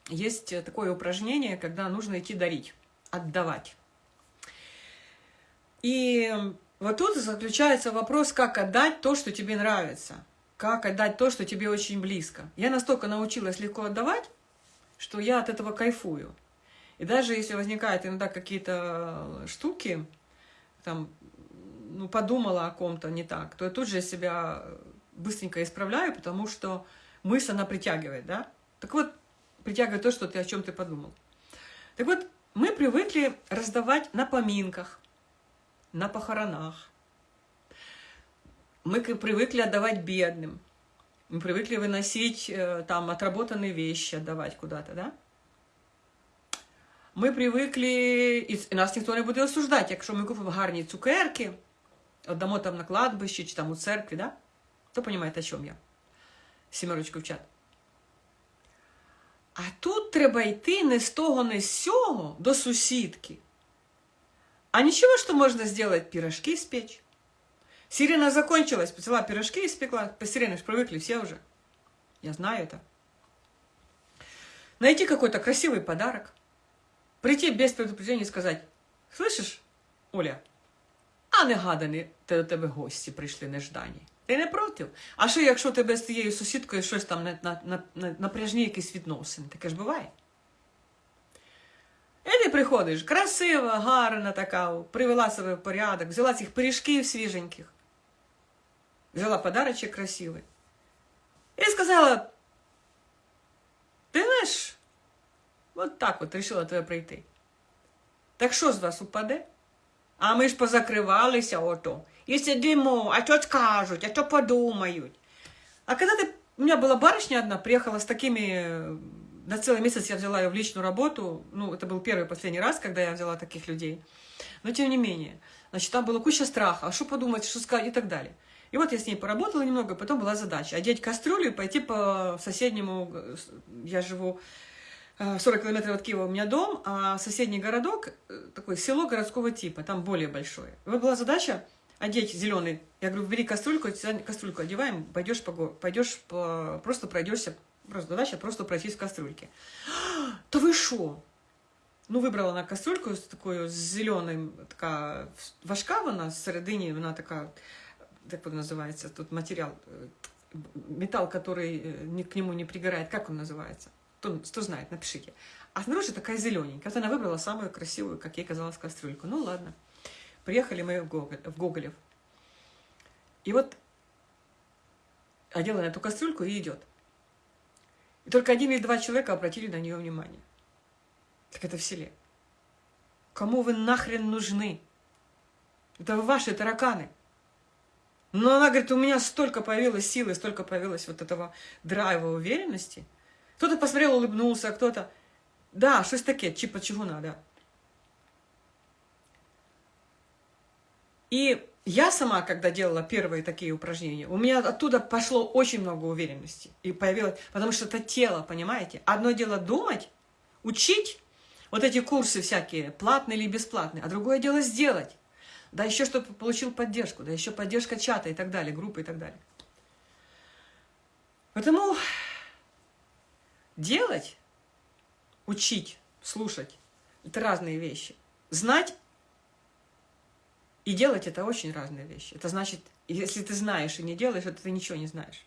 есть такое упражнение, когда нужно идти дарить, отдавать. И вот тут заключается вопрос, как отдать то, что тебе нравится, как отдать то, что тебе очень близко. Я настолько научилась легко отдавать, что я от этого кайфую. И даже если возникают иногда какие-то штуки, там, ну, подумала о ком-то не так, то я тут же себя быстренько исправляю, потому что мысль, она притягивает, да? Так вот, притягивает то, что ты о чем ты подумал. Так вот, мы привыкли раздавать на поминках, на похоронах. Мы привыкли отдавать бедным. Мы привыкли выносить э, там отработанные вещи, отдавать куда-то, да? Ми привикли, і нас ніхто не буде осуждати, якщо ми купимо гарні цукерки, віддамо там на кладбищі чи там у церкві, да? то розумієте, о чому я? Сімерочку в чат. А тут треба йти не з того, не з сього до сусідки. А ничего, что можно сделать пирожки испечь. Сирена закончилась, взяла пирожки и испекла. По сирене привыкли все уже. Я знаю это. Найти какой-то красивый подарок. Прийти без предупреждения и сказать, слышишь, Оля, а негадані до тебе гості прийшли неждані. Ти не проти? А що, якщо тебе з тією сусідкою щось там на, на, на, на, напряжні якісь відносини? Таке ж буває. І ти приходиш, красива, гарна така, привела себе в порядок, взяла цих пиріжків свіженьких, взяла подарочок красивий. І сказала, ти знаєш, от так от вирішила тебе прийти. Так що з вас упаде? А ми ж позакривалися ото. І сидимо, а що скажуть, а що подумають. А коли ти... у меня была барышня одна, приехала с такими на целый месяц я взяла ее в личную работу. Ну, это был первый и последний раз, когда я взяла таких людей. Но тем не менее. Значит, там была куча страха. А что подумать, что сказать и так далее. И вот я с ней поработала немного, потом была задача одеть кастрюлю и пойти по соседнему... Я живу 40 э, километров от Киева у меня дом, а соседний городок, э, такое село городского типа, там более большое. И вот была задача одеть зеленый. Я говорю, бери кастрюльку, кастрюльку одеваем, пойдешь, по, пойдешь по, просто пройдешься Просто задача просто пройтись в кастрюльке. Да вы шо? Ну, вибрала на кастрюльку з такою зеленою, така важка вона, всередині вона така, як вона називається, тут матеріал, металл, который к нему не пригорает, как он называется? Кто, кто знает, напишите. А снаружи такая зелененькая. Вот она выбрала самую красивую, как ей казалось, кастрюльку. Ну ладно. Приехали мы в, Гоголь, в Гоголев. И вот одела на эту кастрюльку и идет. И только один или два человека обратили на нее внимание. Так это в селе. Кому вы нахрен нужны? Это ваши тараканы. Но она говорит, у меня столько появилось силы, столько появилось вот этого драйва, уверенности. Кто-то посмотрел, улыбнулся, а кто-то... Да, что-то такое, чипа чего надо. И я сама, когда делала первые такие упражнения, у меня оттуда пошло очень много уверенности. И появилось, потому что это тело, понимаете? Одно дело думать, учить, вот эти курсы всякие, платные или бесплатные, а другое дело сделать. Да еще чтобы получил поддержку, да еще поддержка чата и так далее, группы и так далее. Поэтому делать, учить, слушать – это разные вещи. Знать и делать это очень разные вещи. Это значит, если ты знаешь и не делаешь, то ты ничего не знаешь.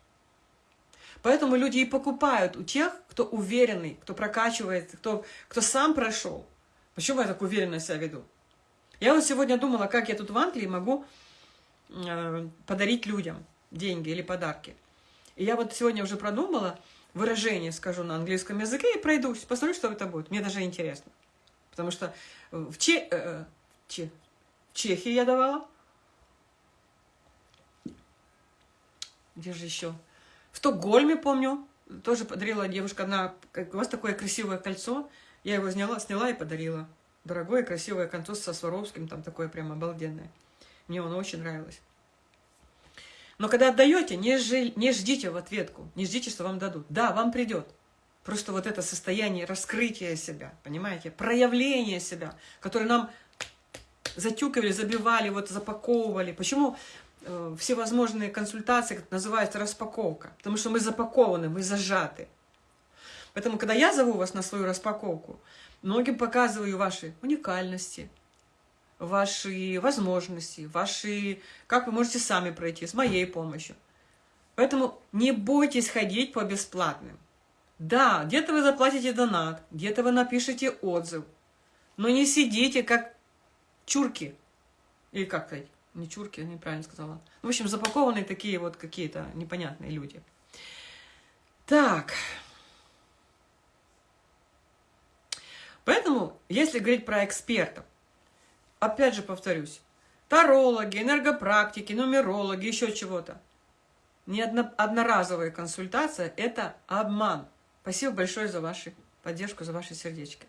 Поэтому люди и покупают у тех, кто уверенный, кто прокачивает, кто, кто сам прошел. Почему я так уверенно себя веду? Я вот сегодня думала, как я тут в Англии могу э, подарить людям деньги или подарки. И я вот сегодня уже продумала выражение, скажу на английском языке, и пройдусь, посмотрю, что это будет. Мне даже интересно. Потому что в Че... Э, че Чехии я давала. Где же еще? В Стокгольме, помню, тоже подарила девушка одна, у вас такое красивое кольцо. Я его сняла, сняла и подарила. Дорогое, красивое кольцо со Сваровским, там такое прям обалденное. Мне оно очень нравилось. Но когда отдаете, не, жи, не ждите в ответку, не ждите, что вам дадут. Да, вам придет. Просто вот это состояние раскрытия себя, понимаете, проявление себя, которое нам затюкивали, забивали, вот запаковывали. Почему э, всевозможные консультации называются распаковка? Потому что мы запакованы, мы зажаты. Поэтому, когда я зову вас на свою распаковку, многим показываю ваши уникальности, ваши возможности, ваши, как вы можете сами пройти с моей помощью. Поэтому не бойтесь ходить по бесплатным. Да, где-то вы заплатите донат, где-то вы напишите отзыв, но не сидите как чурки. Или как сказать? Не чурки, неправильно сказала. В общем, запакованные такие вот какие-то непонятные люди. Так. Поэтому, если говорить про экспертов, опять же повторюсь, тарологи, энергопрактики, нумерологи, еще чего-то. Не одно, одноразовая консультация – это обман. Спасибо большое за вашу поддержку, за ваши сердечки.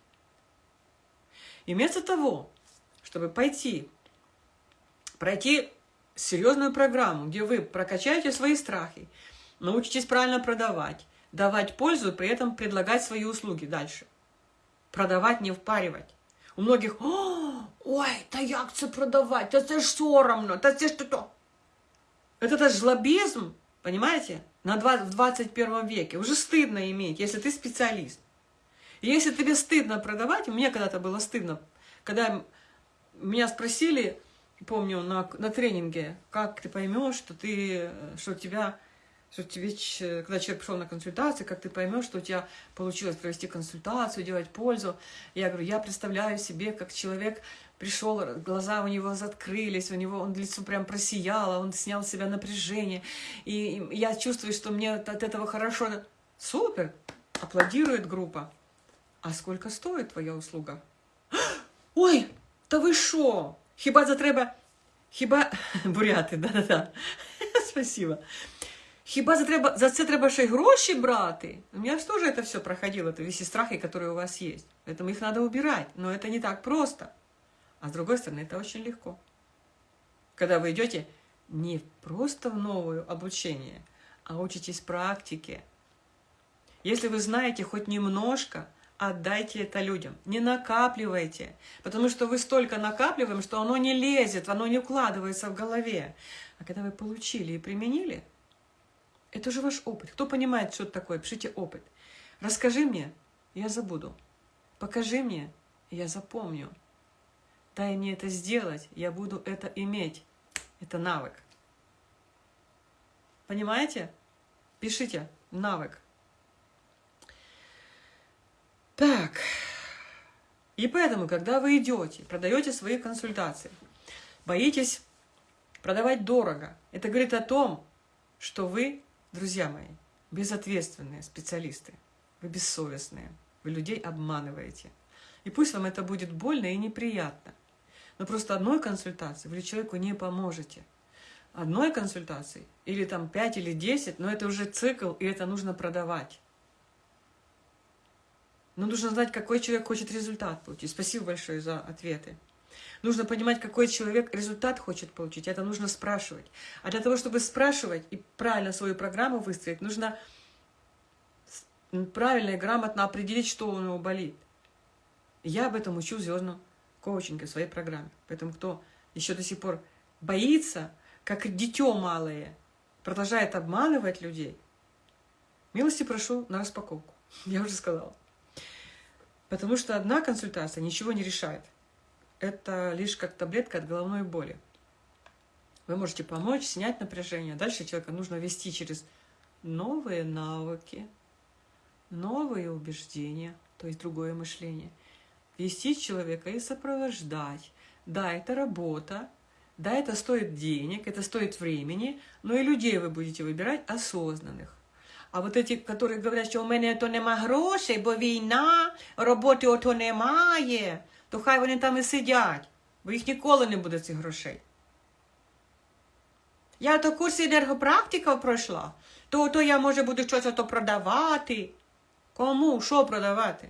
И вместо того, чтобы пойти, пройти серьезную программу, где вы прокачаете свои страхи, научитесь правильно продавать, давать пользу, при этом предлагать свои услуги дальше. Продавать, не впаривать. У многих, ой, та як продавать, та це ж соромно, та це ж то. Это, это жлобизм, понимаете? на 20, в 21 веке. Уже стыдно иметь, если ты специалист. И если тебе стыдно продавать, мне когда-то было стыдно, когда меня спросили, помню, на, на тренинге, как ты поймешь, что ты, что тебя, что тебе, когда человек пришел на консультацию, как ты поймешь, что у тебя получилось провести консультацию, делать пользу. Я говорю, я представляю себе, как человек пришел, глаза у него закрылись, у него он лицо прям просияло, он снял с себя напряжение, и я чувствую, что мне от этого хорошо. Супер! Аплодирует группа. А сколько стоит твоя услуга? Ой, та ви що? Хіба це треба... Хіба... Буряти, да-да-да. Спасибо. Хіба за, треба, за це треба ще й гроші брати? У меня же тоже это все проходило, это весь страхи, которые у вас есть. Поэтому их надо убирать. Но это не так просто. А с другой стороны, это очень легко. Когда вы идете не просто в новое обучение, а учитесь практике. Если вы знаете хоть немножко, отдайте это людям. Не накапливайте, потому что вы столько накапливаем, что оно не лезет, оно не укладывается в голове. А когда вы получили и применили, это уже ваш опыт. Кто понимает, что это такое, пишите опыт. Расскажи мне, я забуду. Покажи мне, я запомню. Дай мне это сделать, я буду это иметь. Это навык. Понимаете? Пишите навык. Так. И поэтому, когда вы идете, продаете свои консультации, боитесь продавать дорого, это говорит о том, что вы, друзья мои, безответственные специалисты, вы бессовестные, вы людей обманываете. И пусть вам это будет больно и неприятно. Но просто одной консультации вы человеку не поможете. Одной консультации, или там 5 или 10, но это уже цикл, и это нужно продавать. Но нужно знать, какой человек хочет результат получить. Спасибо большое за ответы. Нужно понимать, какой человек результат хочет получить. Это нужно спрашивать. А для того, чтобы спрашивать и правильно свою программу выстроить, нужно правильно и грамотно определить, что у него болит. Я об этом учу звездную коучинге, в своей программе. Поэтому кто еще до сих пор боится, как дитё малое, продолжает обманывать людей, милости прошу на распаковку. Я уже сказала. Потому что одна консультация ничего не решает. Это лишь как таблетка от головной боли. Вы можете помочь, снять напряжение. Дальше человека нужно вести через новые навыки, новые убеждения, то есть другое мышление – вести человека и сопровождать. Да, это работа, да, это стоит денег, это стоит времени, но и людей вы будете выбирать осознанных. А вот эти, которые говорят, що у мене то нема грошей, бо війна, роботи ото немає, то хай вони там і сидять, бо їх ніколи не буде цих грошей. Я то курс енергопрактика пройшла, то то я, може, буду щось то продавати. Кому? Що продавати?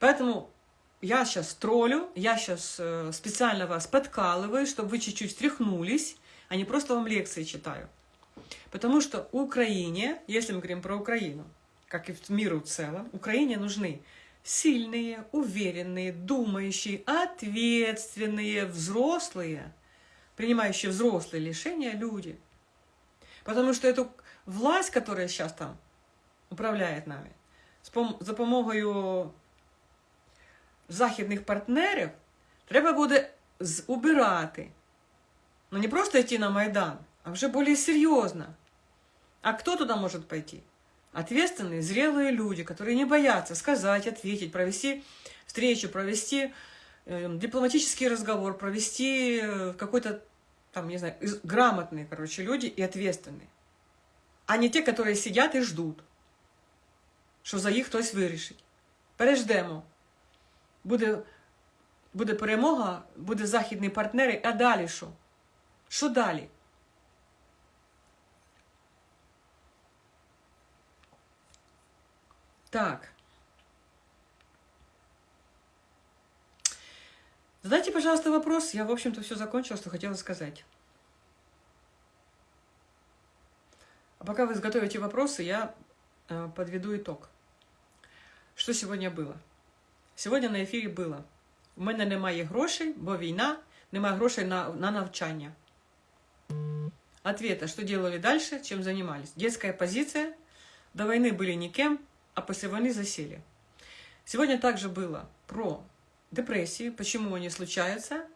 Поэтому я сейчас троллю, я сейчас э, специально вас подкалываю, чтобы вы чуть-чуть стряхнулись, а не просто вам лекции читаю. Потому что Украине, если мы говорим про Украину, как и миру в целом, Украине нужны сильные, уверенные, думающие, ответственные, взрослые, принимающие взрослые решения люди. Потому что эту власть, которая сейчас там управляет нами, за допомогою західних партнерів, треба буде убирати. Ну не просто йти на Майдан, а вже більш серйозно. А кто туда может пойти? Ответственные, зрелые люди, которые не боятся сказать, ответить, провести встречу, провести э, дипломатический разговор, провести э, какой-то, там, не знаю, грамотные, короче, люди и ответственные. А не те, которые сидят и ждут, що за їх хтось вирішить. Переждемо. Буде буде перемога, буде західні партнери, а далі що? Що далі? Так. Задайте, пожалуйста, вопрос. Я, в общем-то, все закончила, что хотела сказать. А пока вы изготовите вопросы, я э, подведу итог. Что сегодня было? Сьогодні на ефірі було. У мене немає грошей, бо війна, немає грошей на на навчання. Ответа, что делали дальше, чем занимались. Детская позиция. До войны были никем, а после войны засели. Сегодня также было про депрессии, почему они случаются,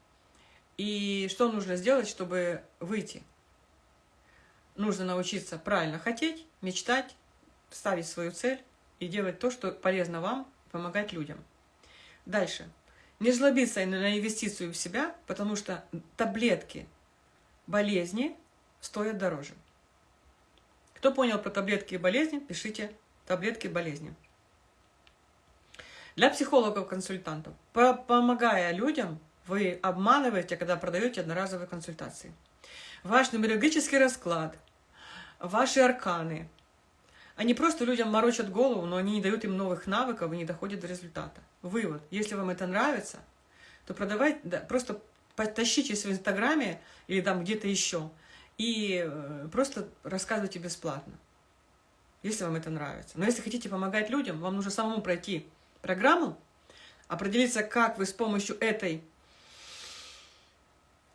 и что нужно сделать, чтобы выйти. Нужно научиться правильно хотеть, мечтать, ставить свою цель и делать то, что полезно вам, помогать людям. Дальше. Не жлобиться на инвестицию в себя, потому что таблетки болезни стоят дороже. Кто понял про таблетки и болезни, пишите таблетки болезни. Для психологов-консультантов, помогая людям, вы обманываете, когда продаете одноразовые консультации. Ваш нумерологический расклад, ваши арканы, они просто людям морочат голову, но они не дают им новых навыков и не доходят до результата. Вывод. Если вам это нравится, то продавайте, да, просто потащитесь в Инстаграме или там где-то еще и э, просто рассказывайте бесплатно, если вам это нравится. Но если хотите помогать людям, вам нужно самому пройти программу, определиться, как вы с помощью этой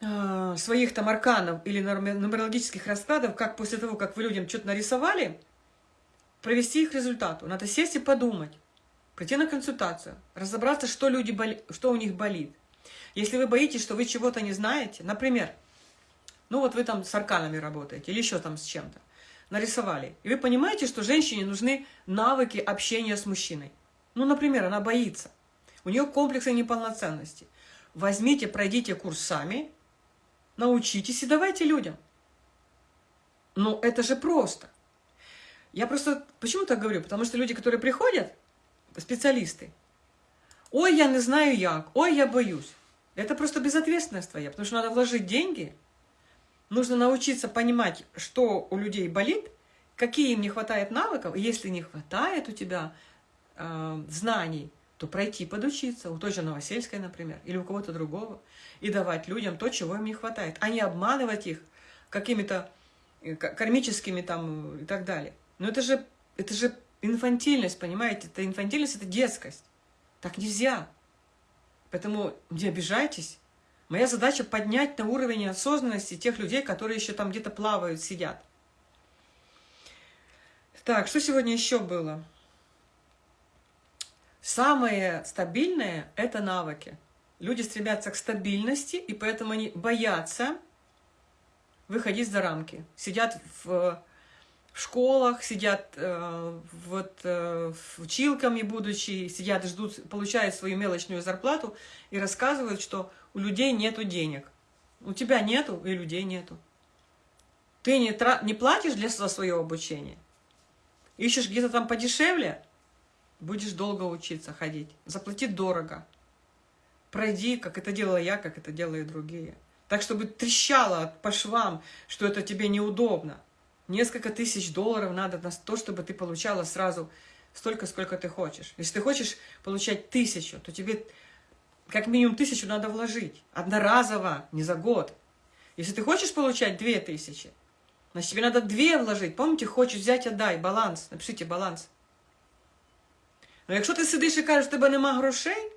э, своих там арканов или нумерологических раскладов, как после того, как вы людям что-то нарисовали, провести их к результату. Надо сесть и подумать, прийти на консультацию, разобраться, что, люди боли... что у них болит. Если вы боитесь, что вы чего-то не знаете, например, ну вот вы там с арканами работаете или еще там с чем-то, нарисовали, и вы понимаете, что женщине нужны навыки общения с мужчиной. Ну, например, она боится, у нее комплексы неполноценности. Возьмите, пройдите курс сами, научитесь и давайте людям. Ну, это же просто. Я просто почему так говорю? Потому что люди, которые приходят, специалисты. Ой, я не знаю як, ой, я боюсь. Это просто безответственность твоя, потому что надо вложить деньги, нужно научиться понимать, что у людей болит, какие им не хватает навыков, если не хватает у тебя э, знаний, то пройти, подучиться, у той же Новосельской, например, или у кого-то другого, и давать людям то, чего им не хватает, а не обманывать их какими-то э, кармическими там и так далее. Но это же, это же инфантильность, понимаете? Это инфантильность, это детскость. Так нельзя. Поэтому не обижайтесь. Моя задача поднять на уровень осознанности тех людей, которые еще там где-то плавают, сидят. Так, что сегодня еще было? Самое стабильное – это навыки. Люди стремятся к стабильности, и поэтому они боятся выходить за рамки. Сидят в в школах, сидят э, вот э, училками будучи, сидят ждут, получают свою мелочную зарплату и рассказывают, что у людей нету денег. У тебя нету, и людей нету. Ты не, тра не платишь для, за свое обучение. Ищешь где-то там подешевле, будешь долго учиться ходить. Заплати дорого. Пройди, как это делала я, как это делают другие. Так, чтобы трещало по швам, что это тебе неудобно. Несколько тысяч долларов надо на то, чтобы ты получала сразу столько, сколько ты хочешь. Если ты хочешь получать тысячу, то тебе как минимум тысячу надо вложить. Одноразово, не за год. Если ты хочешь получать две тысячи, значит тебе надо две вложить. Помните, хочешь взять, отдай, баланс. Напишите баланс. Но якщо ти сидиш і кажеш, у тебе нема грошей,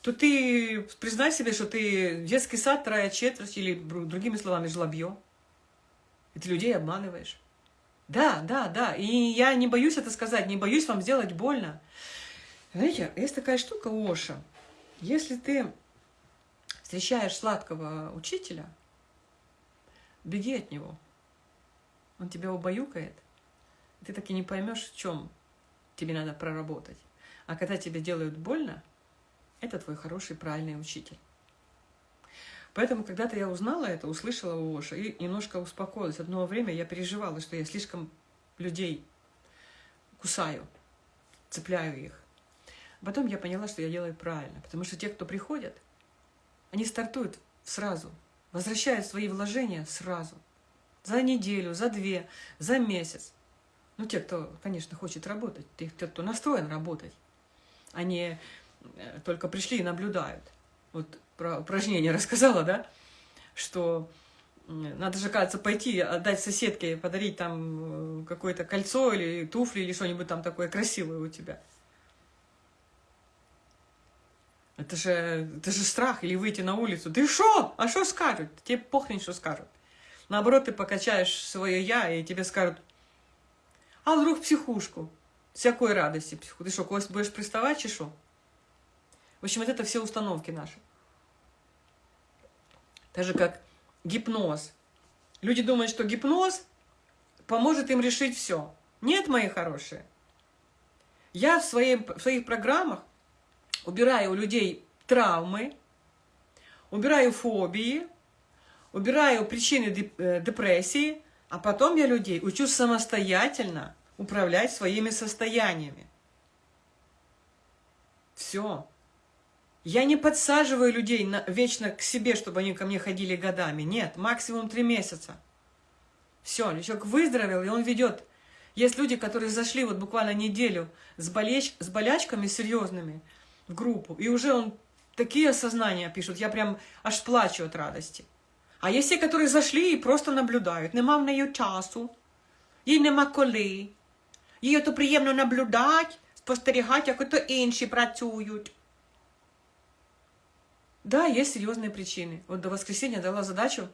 то ти признай себе, що ти детский сад, трая четверть, или другими словами, жлобье. И ты людей обманываешь. Да, да, да. И я не боюсь это сказать, не боюсь вам сделать больно. Знаете, есть такая штука Оша. Если ты встречаешь сладкого учителя, беги от него. Он тебя убаюкает. Ты так и не поймешь, в чем тебе надо проработать. А когда тебе делают больно, это твой хороший, правильный учитель. Поэтому когда-то я узнала это, услышала у Оша и немножко успокоилась. Одно время я переживала, что я слишком людей кусаю, цепляю их. Потом я поняла, что я делаю правильно, потому что те, кто приходят, они стартуют сразу, возвращают свои вложения сразу. За неделю, за две, за месяц. Ну, те, кто, конечно, хочет работать, те, кто настроен работать. Они э, только пришли и наблюдают. Вот про упражнение рассказала, да, что надо же, кажется, пойти, отдать соседке, подарить там э, какое-то кольцо или туфли или что-нибудь там такое красивое у тебя. Это же, это же страх, или выйти на улицу. Ты что? А что скажут? Тебе похрен, что скажут. Наоборот, ты покачаешь свое «я», и тебе скажут, а вдруг психушку? Всякой радости психу. Ты что, когось будешь приставать, что? В общем, вот это все установки наши. Так же, как гипноз. Люди думают, что гипноз поможет им решить все. Нет, мои хорошие. Я в, своей, в своих программах убираю у людей травмы, убираю фобии, убираю причины э, депрессии, а потом я людей учу самостоятельно управлять своими состояниями. Все. Я не подсаживаю людей на, вечно к себе, чтобы они ко мне ходили годами. Нет, максимум три месяца. Все, человек выздоровел, и он ведет. Есть люди, которые зашли вот буквально неделю с, болеч, с болячками серьезными группу, и уже он такие осознания пишут, я прям аж плачу от радости. А є ті, які зайшли і просто наблюдають. Нема в неї часу, їй нема коли. Їй то приємно наблюдати, спостерігати, як ото інші працюють. Да, є серйозні причини. От до воскресіння дала задачу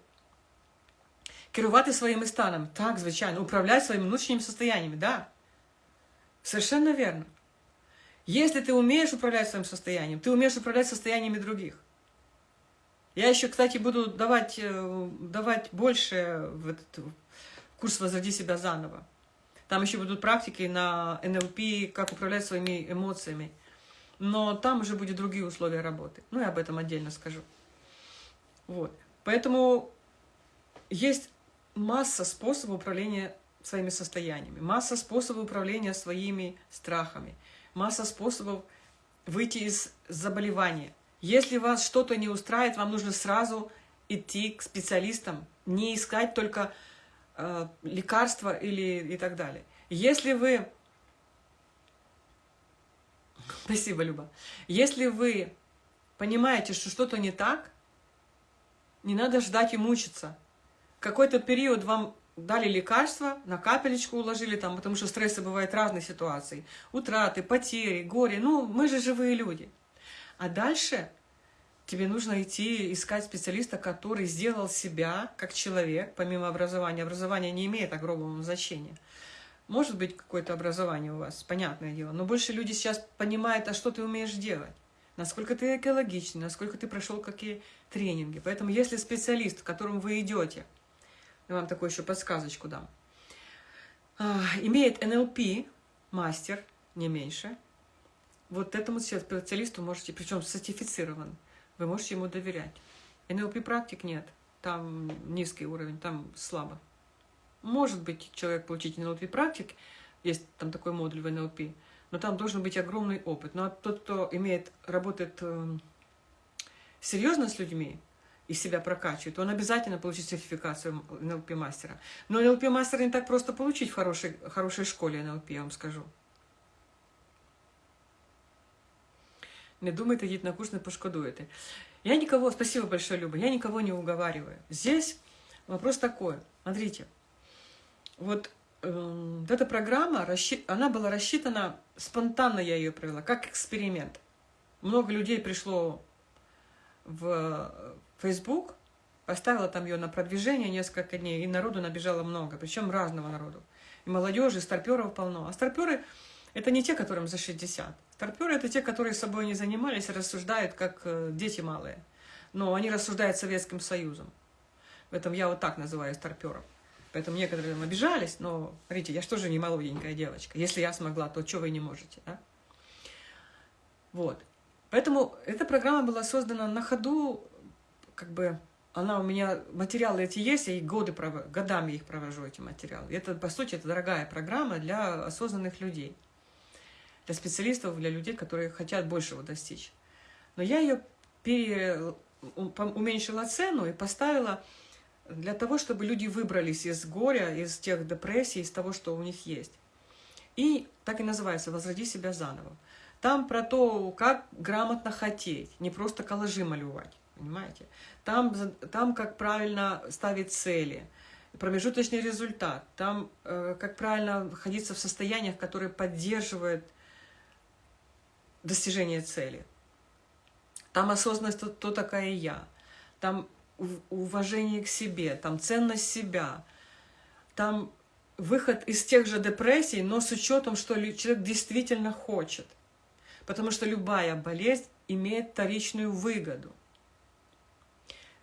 керувати своїми станами. Так, звичайно, управляти своїми внутрішніми состояниями, да. Совершенно верно. Если ты умеешь управлять своим состоянием, ты умеешь управлять состояниями других. Я еще, кстати, буду давать, э, давать больше в этот курс «Возроди себя заново». Там еще будут практики на НЛП, как управлять своими эмоциями. Но там уже будут другие условия работы. Ну, я об этом отдельно скажу. Вот. Поэтому есть масса способов управления своими состояниями, масса способов управления своими страхами, масса способов выйти из заболевания – если вас что-то не устраивает, вам нужно сразу идти к специалистам, не искать только э, лекарства или и так далее. Если вы... Спасибо, Люба. Если вы понимаете, что что-то не так, не надо ждать и мучиться. Какой-то период вам дали лекарства, на капелечку уложили там, потому что стрессы бывают разные ситуации. Утраты, потери, горе. Ну, мы же живые люди. А дальше тебе нужно идти искать специалиста, который сделал себя как человек, помимо образования. Образование не имеет огромного значения. Может быть, какое-то образование у вас, понятное дело, но больше люди сейчас понимают, а что ты умеешь делать, насколько ты экологичный, насколько ты прошел какие тренинги. Поэтому если специалист, к которому вы идете, я вам такую еще подсказочку дам, а, имеет НЛП, мастер, не меньше, вот этому специалисту можете, причем сертифицирован, вы можете ему доверять. НЛП практик нет, там низкий уровень, там слабо. Может быть, человек получить НЛП практик, есть там такой модуль в НЛП, но там должен быть огромный опыт. Но тот, кто имеет, работает э, серьезно с людьми и себя прокачивает, он обязательно получит сертификацию НЛП мастера. Но НЛП мастера не так просто получить в хорошей, хорошей школе НЛП, я вам скажу. Не думайте, идите на курс, не пошкодуете. Я никого, спасибо большое, Люба, я никого не уговариваю. Здесь вопрос такой, смотрите, вот эм, эта программа, она была рассчитана, спонтанно я ее провела, как эксперимент. Много людей пришло в Facebook, поставила там ее на продвижение несколько дней, и народу набежало много, причем разного народу. И молодежи, и старперов полно. А старперы – это не те, которым за 60. Старперы – это те, которые собой не занимались, рассуждают, как э, дети малые. Но они рассуждают Советским Союзом. В этом я вот так называю старпером. Поэтому некоторые там обижались, но, смотрите, я же тоже не молоденькая девочка. Если я смогла, то что вы не можете, да? Вот. Поэтому эта программа была создана на ходу, как бы, она у меня, материалы эти есть, я и годы, годами их провожу, эти материалы. Это, по сути, это дорогая программа для осознанных людей, для специалистов, для людей, которые хотят большего достичь. Но я ее пере, уменьшила цену и поставила для того, чтобы люди выбрались из горя, из тех депрессий, из того, что у них есть. И так и называется «Возроди себя заново». Там про то, как грамотно хотеть, не просто коллажи малювать, понимаете? Там, там как правильно ставить цели, промежуточный результат, там э, как правильно находиться в состояниях, которые поддерживают достижение цели. Там осознанность, кто, кто такая я. Там уважение к себе, там ценность себя, там выход из тех же депрессий, но с учетом, что человек действительно хочет. Потому что любая болезнь имеет вторичную выгоду.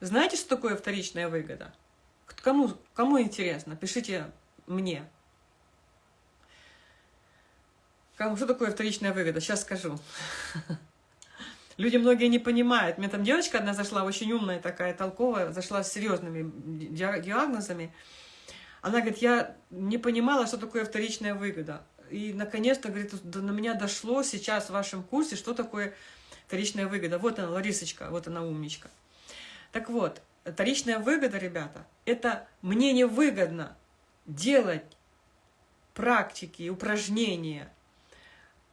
Знаете, что такое вторичная выгода? Кому, кому интересно? Пишите мне. Кому, что такое вторичная выгода? Сейчас скажу. Люди многие не понимают. Мне там девочка одна зашла, очень умная такая, толковая, зашла с серьезными диагнозами. Она говорит, я не понимала, что такое вторичная выгода. И, наконец-то, говорит, на меня дошло сейчас в вашем курсе, что такое вторичная выгода. Вот она, Ларисочка, вот она умничка. Так вот, вторичная выгода, ребята, это мне не выгодно делать практики, упражнения,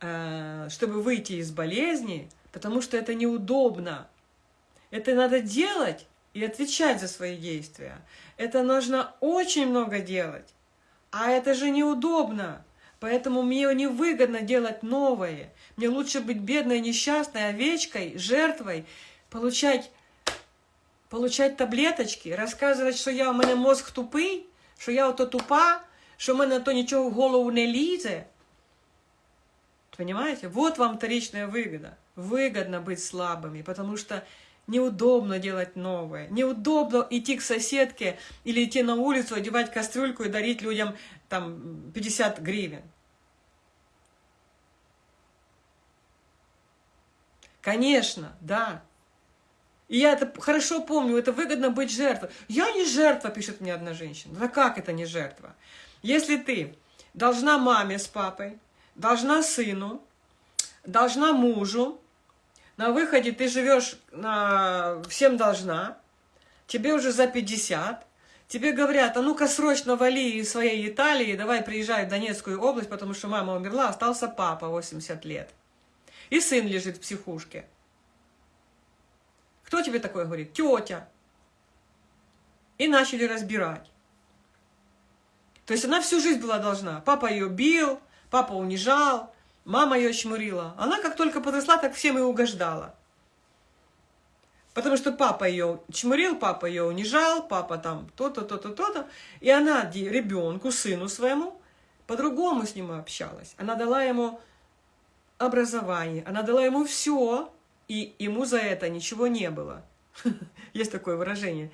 э, чтобы выйти из болезни, потому что это неудобно. Это надо делать и отвечать за свои действия. Это нужно очень много делать. А это же неудобно. Поэтому мне невыгодно делать новое. Мне лучше быть бедной, несчастной овечкой, жертвой, получать, получать таблеточки, рассказывать, что я, у меня мозг тупый, что я ото тупа, що в мене то ничего в голову не лізе. Понимаете? Вот вам вторичная выгода выгодно быть слабыми, потому что неудобно делать новое, неудобно идти к соседке или идти на улицу, одевать кастрюльку и дарить людям там 50 гривен. Конечно, да. И я это хорошо помню, это выгодно быть жертвой. Я не жертва, пишет мне одна женщина. Да как это не жертва? Если ты должна маме с папой, должна сыну, должна мужу, на выходе ты живешь на... всем должна, тебе уже за 50, тебе говорят, а ну-ка срочно вали из своей Италии, давай приезжай в Донецкую область, потому что мама умерла, остался папа 80 лет. И сын лежит в психушке. Кто тебе такое говорит? Тетя. И начали разбирать. То есть она всю жизнь была должна. Папа ее бил, папа унижал, Мама ее чмурила. Она как только подросла, так всем и угождала. Потому что папа ее чмурил, папа ее унижал, папа там то-то, то-то, то-то. И она ребенку, сыну своему, по-другому с ним общалась. Она дала ему образование, она дала ему все, и ему за это ничего не было. Есть такое выражение.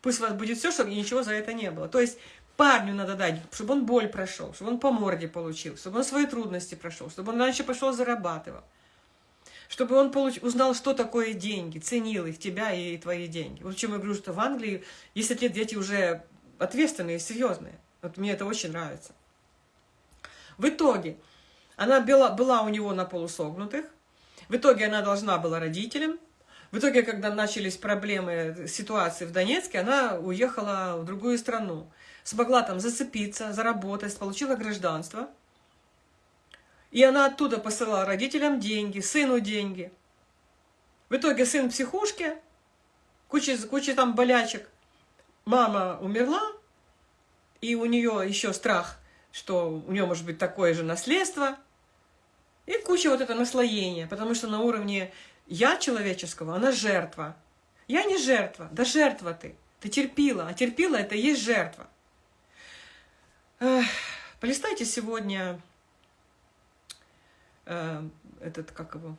Пусть у вас будет все, чтобы ничего за это не было. То есть парню надо дать, чтобы он боль прошел, чтобы он по морде получил, чтобы он свои трудности прошел, чтобы он раньше пошел зарабатывал, чтобы он получ... узнал, что такое деньги, ценил их, тебя и твои деньги. Вот чем я говорю, что в Англии 10 лет дети уже ответственные, серьезные. Вот мне это очень нравится. В итоге она была, была у него на полусогнутых, в итоге она должна была родителям, в итоге, когда начались проблемы, ситуации в Донецке, она уехала в другую страну смогла там зацепиться, заработать, получила гражданство. И она оттуда посылала родителям деньги, сыну деньги. В итоге сын в психушке, куча, куча там болячек. Мама умерла, и у нее еще страх что у нее может быть такое же наследство, и куча вот это наслоения, потому что на уровне я человеческого, она жертва. Я не жертва, да жертва ты. Ты терпила, а терпила это и есть жертва. Эх, полистайте сегодня э, этот, как его,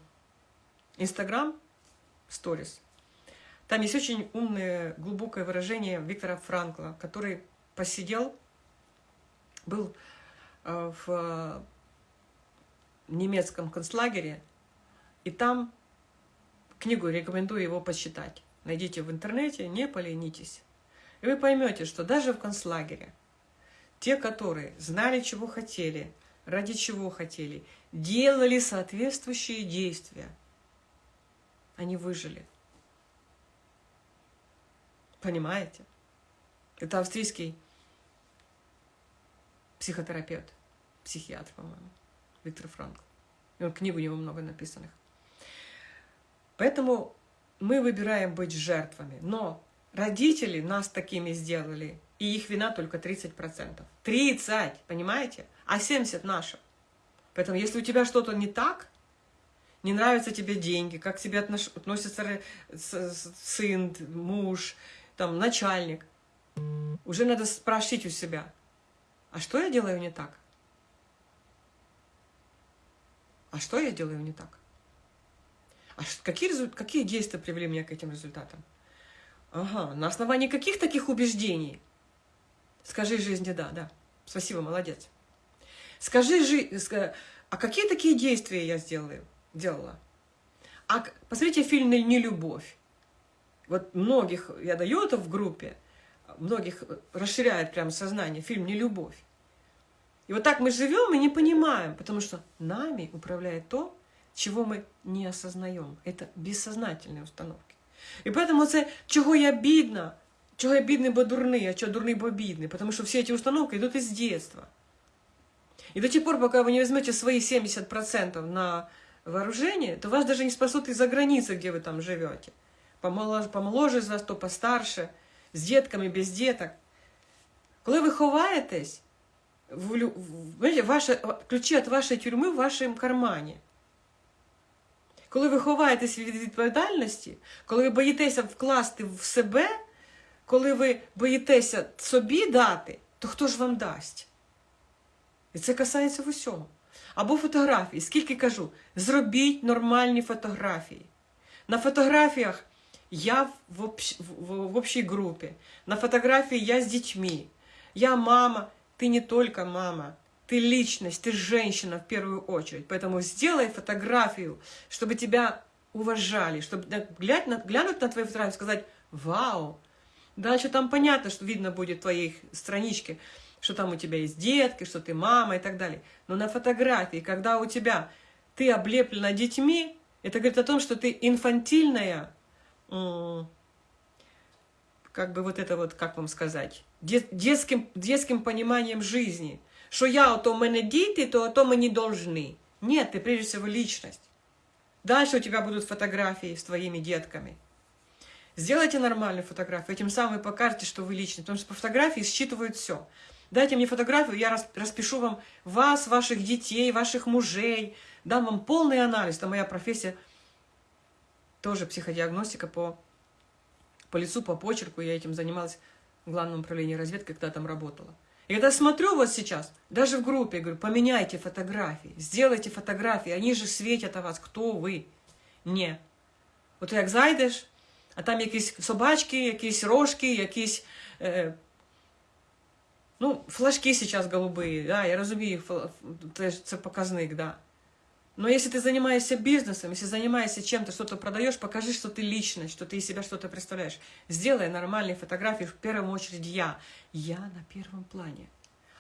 Инстаграм, сторис. Там есть очень умное, глубокое выражение Виктора Франкла, который посидел, был э, в немецком концлагере, и там книгу рекомендую его почитать. Найдите в интернете, не поленитесь. И вы поймете, что даже в концлагере те, которые знали, чего хотели, ради чего хотели, делали соответствующие действия, они выжили. Понимаете? Это австрийский психотерапевт, психиатр, по-моему, Виктор он книг у него много написанных. Поэтому мы выбираем быть жертвами. Но родители нас такими сделали, и их вина только 30%. 30, понимаете? А 70 наша. Поэтому если у тебя что-то не так, не нравятся тебе деньги, как к тебе относится сын, муж, там, начальник, уже надо спросить у себя, а что я делаю не так? А что я делаю не так? А какие, какие действия привели меня к этим результатам? Ага, на основании каких таких убеждений? Скажи жизни да, да. Спасибо, молодец. Скажи, жи... а какие такие действия я сделаю, делала? А посмотрите фильм «Не любовь». Вот многих, я даю это в группе, многих расширяет прям сознание, фильм «Не любовь». И вот так мы живем и не понимаем, потому что нами управляет то, чего ми не осознаємо. Це безсознательні установки. І поэтому це, чого я бідна, чого я бідний, бо дурний, а чого дурний, бо бідний. Потому что все эти установки идут из детства. И до тех пор, пока вы не возьмете свои 70% на вооружение, то вас даже не спасут из-за границы, где вы там живете. Помоложе, помоложе за то постарше, з дітками, без діток. Коли ви ховаєтесь, в, в, Ваші, ключі від вашої тюрми в вашому кармані. Коли ви ховаєтесь від відповідальності, коли ви боїтеся вкласти в себе, коли ви боїтеся собі дати, то хто ж вам дасть? І це касається в усьому. Або фотографії. Скільки кажу, зробіть нормальні фотографії. На фотографіях я в, общ... в общій групі. На фотографії я з дітьми. Я мама, ти не тільки мама. Ты личность, ты женщина в первую очередь. Поэтому сделай фотографию, чтобы тебя уважали, чтобы глянуть на, глянуть на твою фотографию и сказать «Вау!». Дальше там понятно, что видно будет в твоей страничке, что там у тебя есть детки, что ты мама и так далее. Но на фотографии, когда у тебя ты облеплена детьми, это говорит о том, что ты инфантильная, как бы вот это вот, как вам сказать, детским, детским пониманием жизни – що я ото в мене діти, то ото мені должны. Нет, ты прежде всего личность. Дальше у тебя будут фотографии с твоими детками. Сделайте нормальную фотографию, этим самым покажете, что вы личный, потому что по фотографии считывают все. Дайте мне фотографию, я распишу вам вас, ваших детей, ваших мужей, дам вам полный анализ. Это моя профессия, тоже психодиагностика по, по лицу, по почерку. Я этим занималась Главном управлении разведки, когда там работала. И когда смотрю вот сейчас, даже в группе, говорю, поменяйте фотографии, сделайте фотографии, они же светят о вас, кто ви. Ні. От як зайдеш, а там якісь собачки, якісь рожки, якісь. Е, ну, флажки сейчас голубые, да, я розумію, це показник, да. Но если ты занимаешься бизнесом, если занимаешься чем-то, что-то продаешь, покажи, что ты личность, что ты из себя что-то представляешь. Сделай нормальные фотографии, в первую очередь я. Я на первом плане.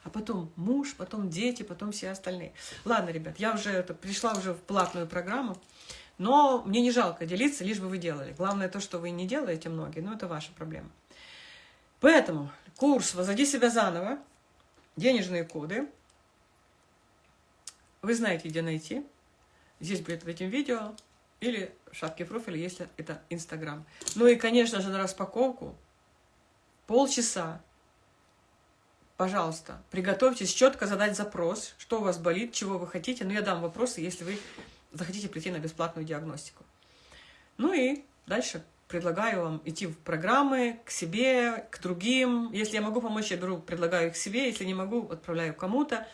А потом муж, потом дети, потом все остальные. Ладно, ребят, я уже это, пришла уже в платную программу, но мне не жалко делиться, лишь бы вы делали. Главное то, что вы не делаете многие, но это ваша проблема. Поэтому курс «Возводи себя заново», денежные коды, вы знаете, где найти. Здесь будет в этом видео или в шапке профиля, если это Инстаграм. Ну и, конечно же, на распаковку полчаса пожалуйста, приготовьтесь четко задать запрос, что у вас болит, чего вы хотите. Но я дам вопросы, если вы захотите прийти на бесплатную диагностику. Ну и дальше предлагаю вам идти в программы к себе, к другим. Если я могу помочь, я беру, предлагаю их себе. Если не могу, отправляю кому-то.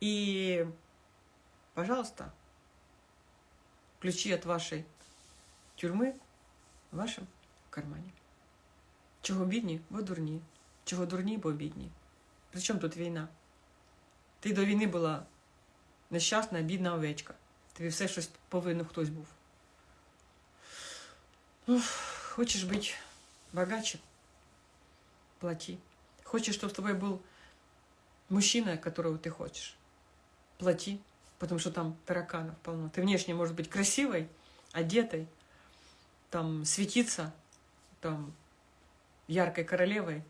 И, пожалуйста, ключи от вашей тюрьмы в вашем кармане. Чого бідні, бо дурні. Чого дурні, бо бідні. При чому тут війна? Ти до війни була нещасна, бідна овечка. Тобі все щось повинен хтось був. Уф, хочешь быть богаче? Плати. Хочешь, чтобы с тобой был мужчина, которого ты хочешь? Плати, потому что там тараканов полно. Ты внешне может быть красивой, одетой, там светиться, там яркой королевой,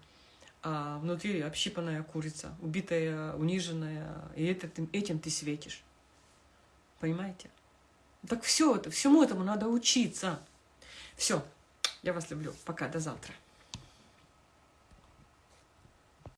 а внутри общипанная курица, убитая, униженная, и это, этим ты светишь. Понимаете? Так все это, всему этому надо учиться. Все, я вас люблю. Пока, до завтра.